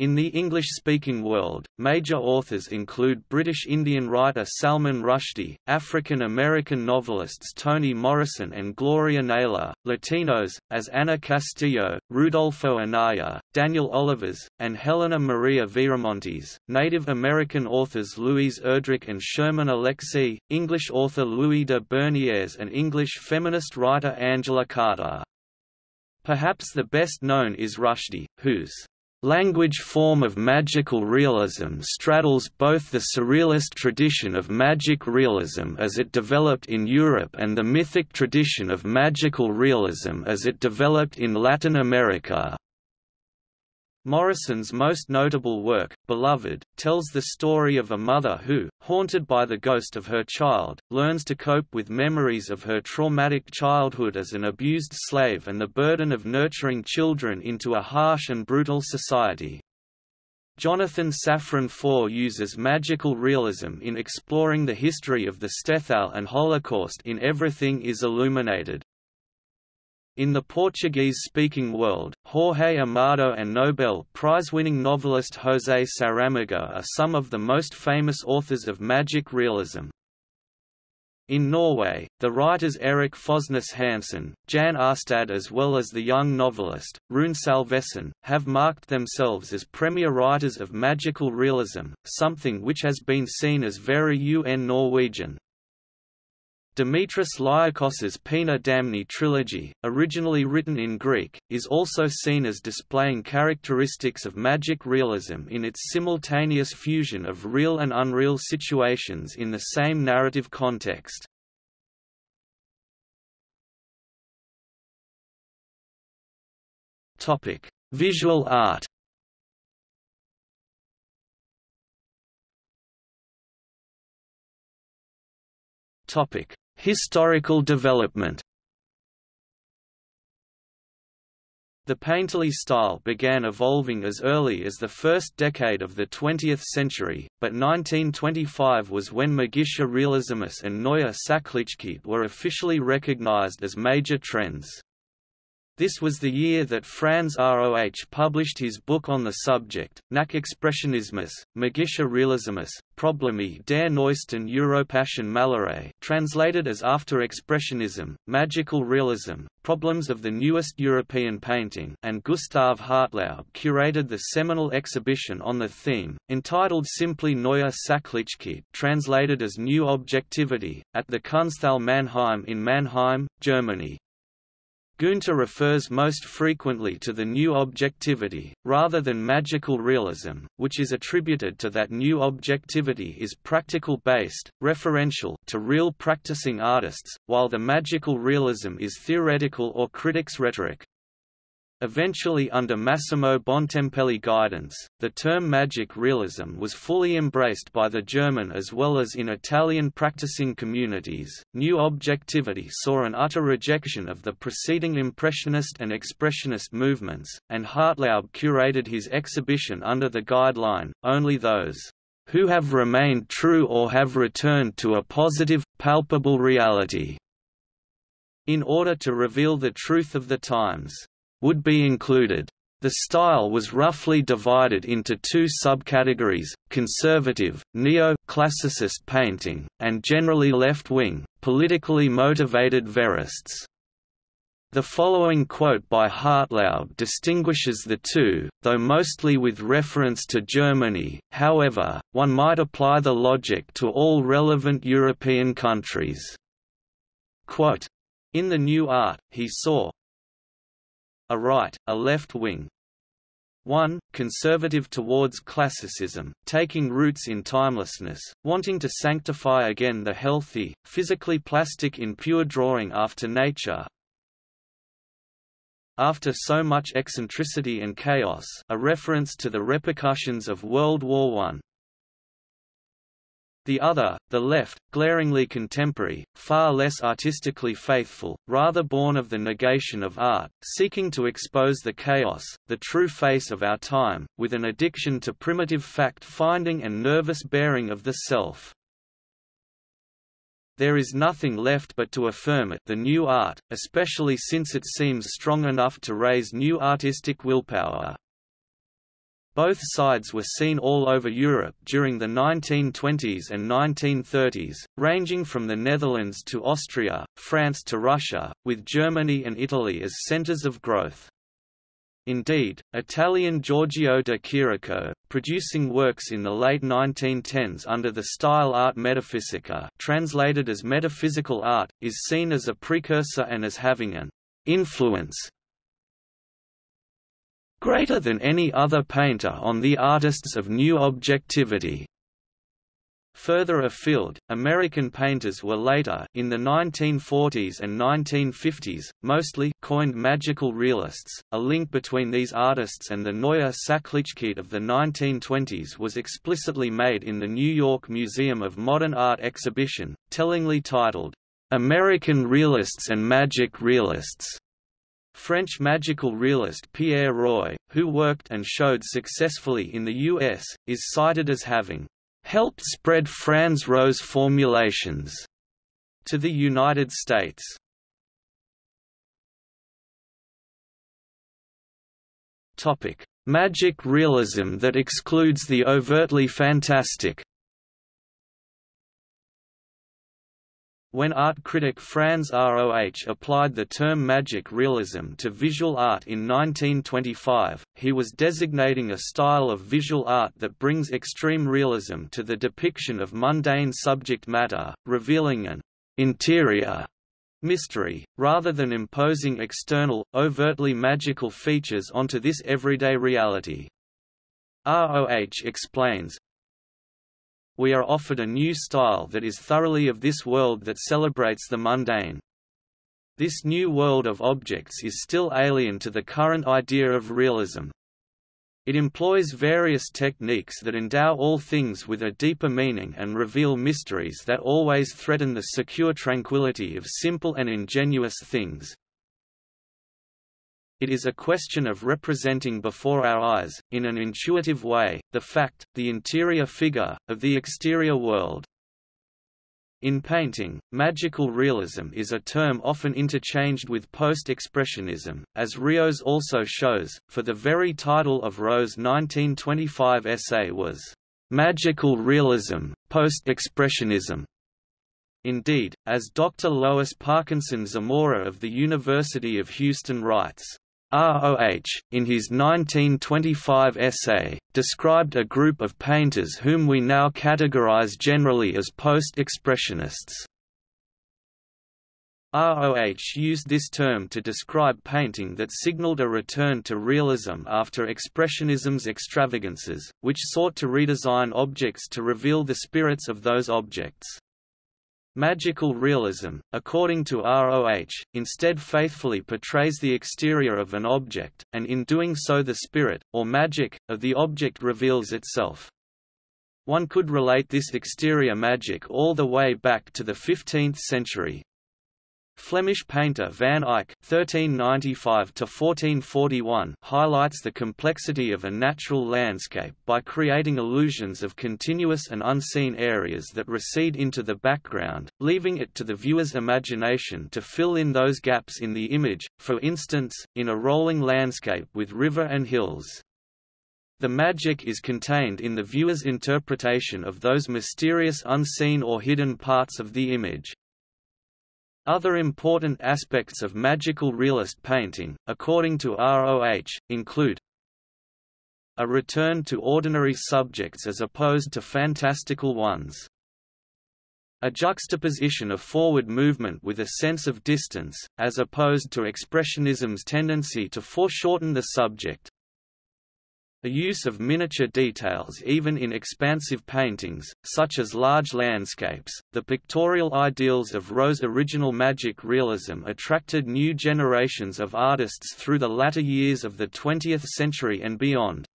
In the English-speaking world, major authors include British Indian writer Salman Rushdie, African-American novelists Toni Morrison and Gloria Naylor, Latinos, as Ana Castillo, Rudolfo Anaya, Daniel Olivas, and Helena Maria Viramontes, Native American authors Louise Erdrich and Sherman Alexie, English author Louis de Bernières and English feminist writer Angela Carter. Perhaps the best known is Rushdie, whose language form of magical realism straddles both the surrealist tradition of magic realism as it developed in Europe and the mythic tradition of magical realism as it developed in Latin America. Morrison's most notable work, Beloved, tells the story of a mother who, haunted by the ghost of her child, learns to cope with memories of her traumatic childhood as an abused slave and the burden of nurturing children into a harsh and brutal society. Jonathan Safran Foer uses magical realism in exploring the history of the shtetl and Holocaust in Everything is Illuminated. In the Portuguese-speaking world, Jorge Amado and Nobel Prize-winning novelist José Saramago are some of the most famous authors of magic realism. In Norway, the writers Erik Fosnes Hansen, Jan Kjærstad as well as the young novelist, Rune Salvesen, have marked themselves as premier writers of magical realism, something which has been seen as very un Norwegian. Dimitris Liakos's Poena Damni trilogy, originally written in Greek, is also seen as displaying characteristics of magic realism in its simultaneous fusion of real and unreal situations in the same narrative context. Visual art Topic: Historical development The painterly style began evolving as early as the first decade of the 20th century, but 1925 was when Magischer Realismus and Neue Sachlichkeit were officially recognized as major trends. This was the year that Franz Roh published his book on the subject, Nachexpressionismus, Magischer Realismus, Probleme der neuesten Europäischen Malerei translated as After Expressionism, Magical Realism, Problems of the Newest European Painting and Gustav Hartlaub curated the seminal exhibition on the theme, entitled simply Neue Sachlichkeit translated as New Objectivity, at the Kunsthalle Mannheim in Mannheim, Germany. Guenther refers most frequently to the new objectivity, rather than magical realism, which is attributed to that new objectivity is practical-based, referential to real practicing artists, while the magical realism is theoretical or critics' rhetoric. Eventually under Massimo Bontempelli guidance, the term magic realism was fully embraced by the German as well as in Italian practicing communities. New objectivity saw an utter rejection of the preceding Impressionist and Expressionist movements, and Hartlaub curated his exhibition under the guideline, only those who have remained true or have returned to a positive, palpable reality, in order to reveal the truth of the times would be included. The style was roughly divided into two subcategories, conservative, neo-classicist painting, and generally left-wing, politically motivated verists. The following quote by Hartlaub distinguishes the two, though mostly with reference to Germany, however, one might apply the logic to all relevant European countries. Quote, in the new art, he saw, a right, a left wing. 1. Conservative towards classicism, taking roots in timelessness, wanting to sanctify again the healthy, physically plastic in pure drawing after nature, after so much eccentricity and chaos a reference to the repercussions of World War I, the other, the left, glaringly contemporary, far less artistically faithful, rather born of the negation of art, seeking to expose the chaos, the true face of our time, with an addiction to primitive fact-finding and nervous bearing of the self. There is nothing left but to affirm it the new art, especially since it seems strong enough to raise new artistic willpower. Both sides were seen all over Europe during the 1920s and 1930s, ranging from the Netherlands to Austria, France to Russia, with Germany and Italy as centers of growth. Indeed, Italian Giorgio de Chirico, producing works in the late 1910s under the style art metaphysica translated as metaphysical art, is seen as a precursor and as having an influence greater than any other painter on the artists of new objectivity. Further afield, American painters were later in the 1940s and 1950s, mostly coined magical realists. A link between these artists and the Neue Sachlichkeit of the 1920s was explicitly made in the New York Museum of Modern Art exhibition, tellingly titled, American Realists and Magic Realists. French magical realist Pierre Roy, who worked and showed successfully in the U.S., is cited as having helped spread Franz Roh's formulations to the United States. Topic: Magic realism that excludes the overtly fantastic. When art critic Franz Roh applied the term magic realism to visual art in 1925, he was designating a style of visual art that brings extreme realism to the depiction of mundane subject matter, revealing an interior mystery, rather than imposing external, overtly magical features onto this everyday reality. ROH explains, we are offered a new style that is thoroughly of this world that celebrates the mundane. This new world of objects is still alien to the current idea of realism. It employs various techniques that endow all things with a deeper meaning and reveal mysteries that always threaten the secure tranquility of simple and ingenuous things. It is a question of representing before our eyes, in an intuitive way, the fact, the interior figure, of the exterior world. In painting, magical realism is a term often interchanged with post-expressionism, as Rios also shows, for the very title of Roh's 1925 essay was, "'Magical Realism, Post-Expressionism". Indeed, as Dr. Lois Parkinson Zamora of the University of Houston writes, ROH, in his 1925 essay, described a group of painters whom we now categorize generally as post-expressionists. ROH used this term to describe painting that signaled a return to realism after Expressionism's extravagances, which sought to redesign objects to reveal the spirits of those objects. Magical realism, according to ROH, instead faithfully portrays the exterior of an object, and in doing so the spirit, or magic, of the object reveals itself. One could relate this exterior magic all the way back to the 15th century, Flemish painter Van Eyck (1395–1441) highlights the complexity of a natural landscape by creating illusions of continuous and unseen areas that recede into the background, leaving it to the viewer's imagination to fill in those gaps in the image. For instance, in a rolling landscape with river and hills. The magic is contained in the viewer's interpretation of those mysterious unseen or hidden parts of the image. Other important aspects of magical realist painting, according to ROH, include a return to ordinary subjects as opposed to fantastical ones. A juxtaposition of forward movement with a sense of distance, as opposed to Expressionism's tendency to foreshorten the subject. The use of miniature details even in expansive paintings, such as large landscapes, the pictorial ideals of Roh's original magic realism attracted new generations of artists through the latter years of the 20th century and beyond.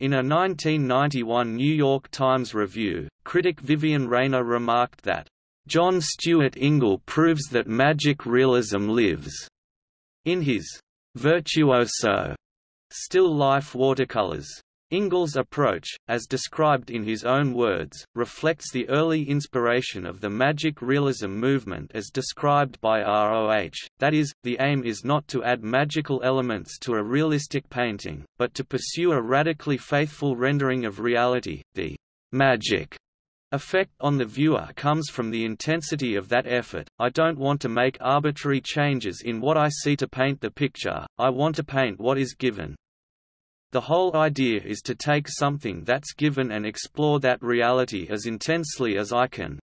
In a 1991 New York Times review, critic Vivien Raynor remarked that, "...John Stuart Ingle proves that magic realism lives." In his Virtuoso Still life watercolors. Ingle's approach, as described in his own words, reflects the early inspiration of the magic realism movement as described by ROH, that is, the aim is not to add magical elements to a realistic painting, but to pursue a radically faithful rendering of reality, the magic effect on the viewer comes from the intensity of that effort. I don't want to make arbitrary changes in what I see to paint the picture, I want to paint what is given. The whole idea is to take something that's given and explore that reality as intensely as I can.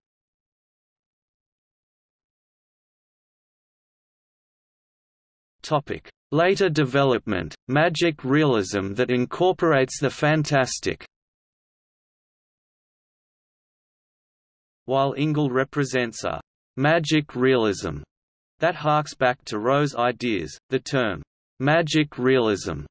Topic: Later development, magic realism that incorporates the fantastic. While Ingle represents a «magic realism» that harks back to Roh's ideas, the term «magic realism»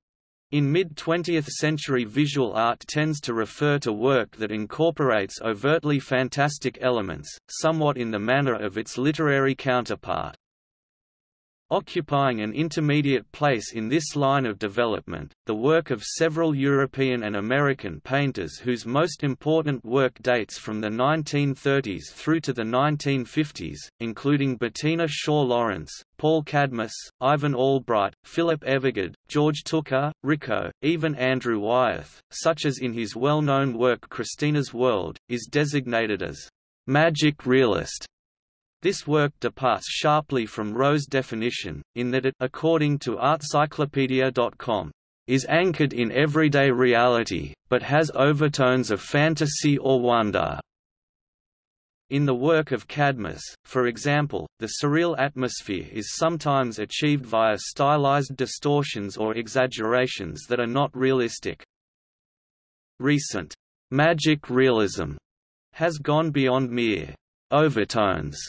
in mid-20th century visual art tends to refer to work that incorporates overtly fantastic elements, somewhat in the manner of its literary counterpart. Occupying an intermediate place in this line of development, the work of several European and American painters whose most important work dates from the 1930s through to the 1950s, including Bettina Shaw Lawrence, Paul Cadmus, Ivan Albright, Philip Evergood, George Tooker, Rico, even Andrew Wyeth, such as in his well-known work Christina's World, is designated as magic realist. This work departs sharply from Roh's definition, in that it according to Artcyclopedia.com, is anchored in everyday reality, but has overtones of fantasy or wonder. In the work of Cadmus, for example, the surreal atmosphere is sometimes achieved via stylized distortions or exaggerations that are not realistic. Recent magic realism has gone beyond mere overtones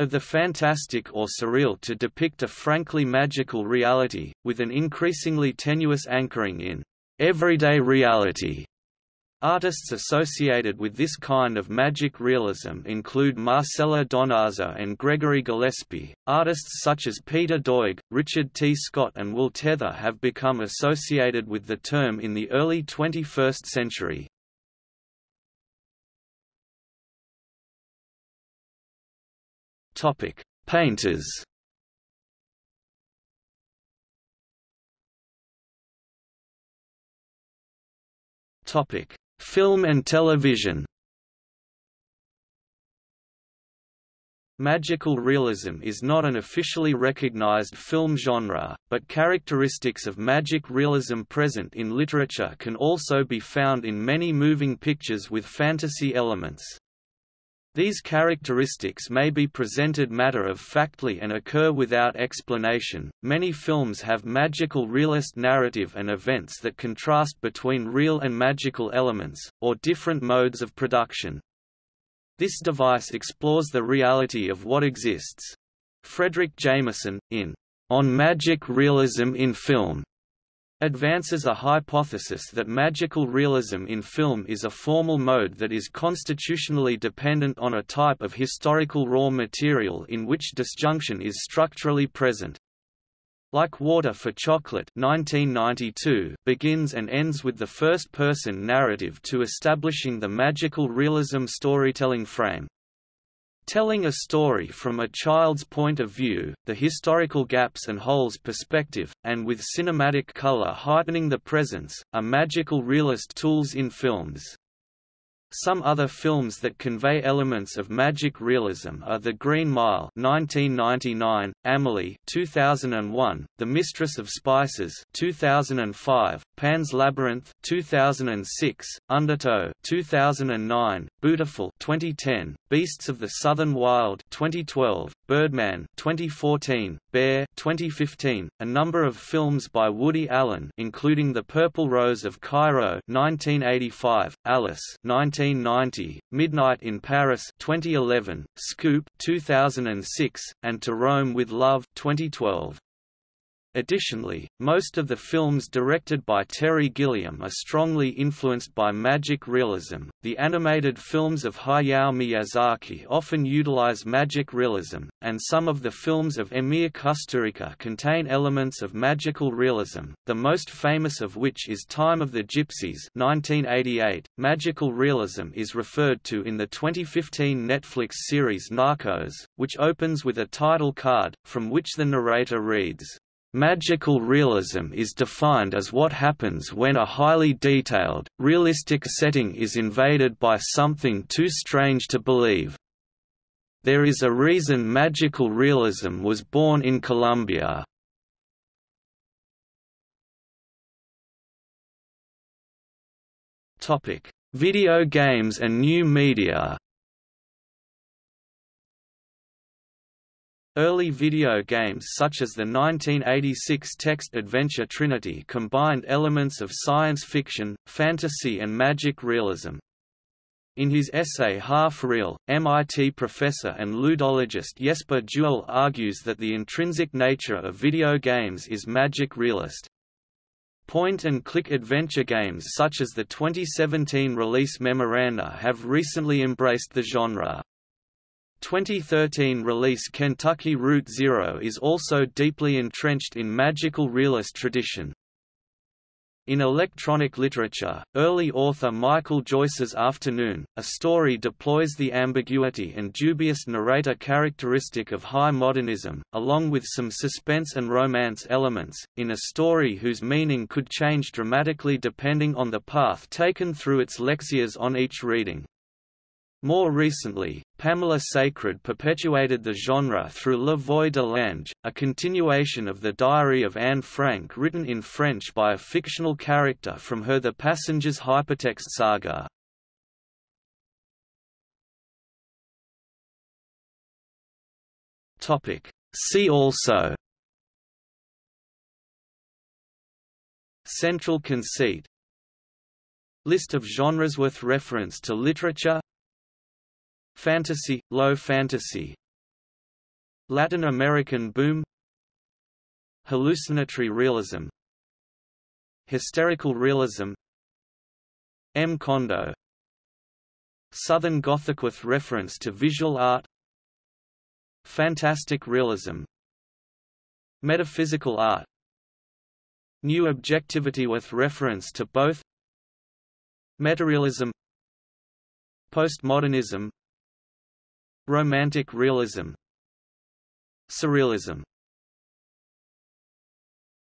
of the fantastic or surreal to depict a frankly magical reality, with an increasingly tenuous anchoring in everyday reality. Artists associated with this kind of magic realism include Marcela Donoso and Gregory Gillespie. Artists such as Peter Doig, Richard T. Scott, and Will Teather have become associated with the term in the early 21st century. Topic: Painters. Topic: Film and television. Magical realism is not an officially recognized film genre, but characteristics of magic realism present in literature can also be found in many moving pictures with fantasy elements. These characteristics may be presented matter of factly and occur without explanation. Many films have magical realist narrative and events that contrast between real and magical elements, or different modes of production. This device explores the reality of what exists. Fredric Jameson, in On Magic Realism in Film, advances a hypothesis that magical realism in film is a formal mode that is constitutionally dependent on a type of historical raw material in which disjunction is structurally present. Like Water for Chocolate 1992 begins and ends with the first-person narrative to establishing the magical realism storytelling frame. Telling a story from a child's point of view, the historical gaps and holes perspective, and with cinematic color heightening the presence, are magical realist tools in films. Some other films that convey elements of magic realism are The Green Mile 1999, Amelie 2001, The Mistress of Spices 2005, Pan's Labyrinth 2006, Undertow 2009, Biutiful 2010, Beasts of the Southern Wild 2012, Birdman 2014, Bear 2015, a number of films by Woody Allen including The Purple Rose of Cairo 1985, Alice 1990, Midnight in Paris 2011, Scoop 2006, and To Rome with Love 2012. Additionally, most of the films directed by Terry Gilliam are strongly influenced by magic realism. The animated films of Hayao Miyazaki often utilize magic realism, and some of the films of Emir Kusturica contain elements of magical realism, the most famous of which is Time of the Gypsies 1988. Magical realism is referred to in the 2015 Netflix series Narcos, which opens with a title card, from which the narrator reads, Magical realism is defined as what happens when a highly detailed, realistic setting is invaded by something too strange to believe. There is a reason magical realism was born in Colombia. Video games and new media Early video games such as the 1986 text-adventure Trinity combined elements of science fiction, fantasy and magic realism. In his essay Half Real, MIT professor and ludologist Jesper Juul argues that the intrinsic nature of video games is magic realist. Point-and-click adventure games such as the 2017 release Memoranda have recently embraced the genre. 2013 release Kentucky Route Zero is also deeply entrenched in magical realist tradition. In electronic literature, early author Michael Joyce's Afternoon, a story deploys the ambiguity and dubious narrator characteristic of high modernism, along with some suspense and romance elements, in a story whose meaning could change dramatically depending on the path taken through its lexias on each reading. More recently, Pamela Sacred perpetuated the genre through La Voix de l'Ange, a continuation of the Diary of Anne Frank written in French by a fictional character from her The Passenger's hypertext saga. See also. Central conceit. List of genres with reference to literature Fantasy, low fantasy. Latin American boom. Hallucinatory realism. Hysterical realism. McOndo. Southern Gothic with reference to visual art. Fantastic realism. Metaphysical art. New objectivity with reference to both. Metarealism Postmodernism Romantic realism. Surrealism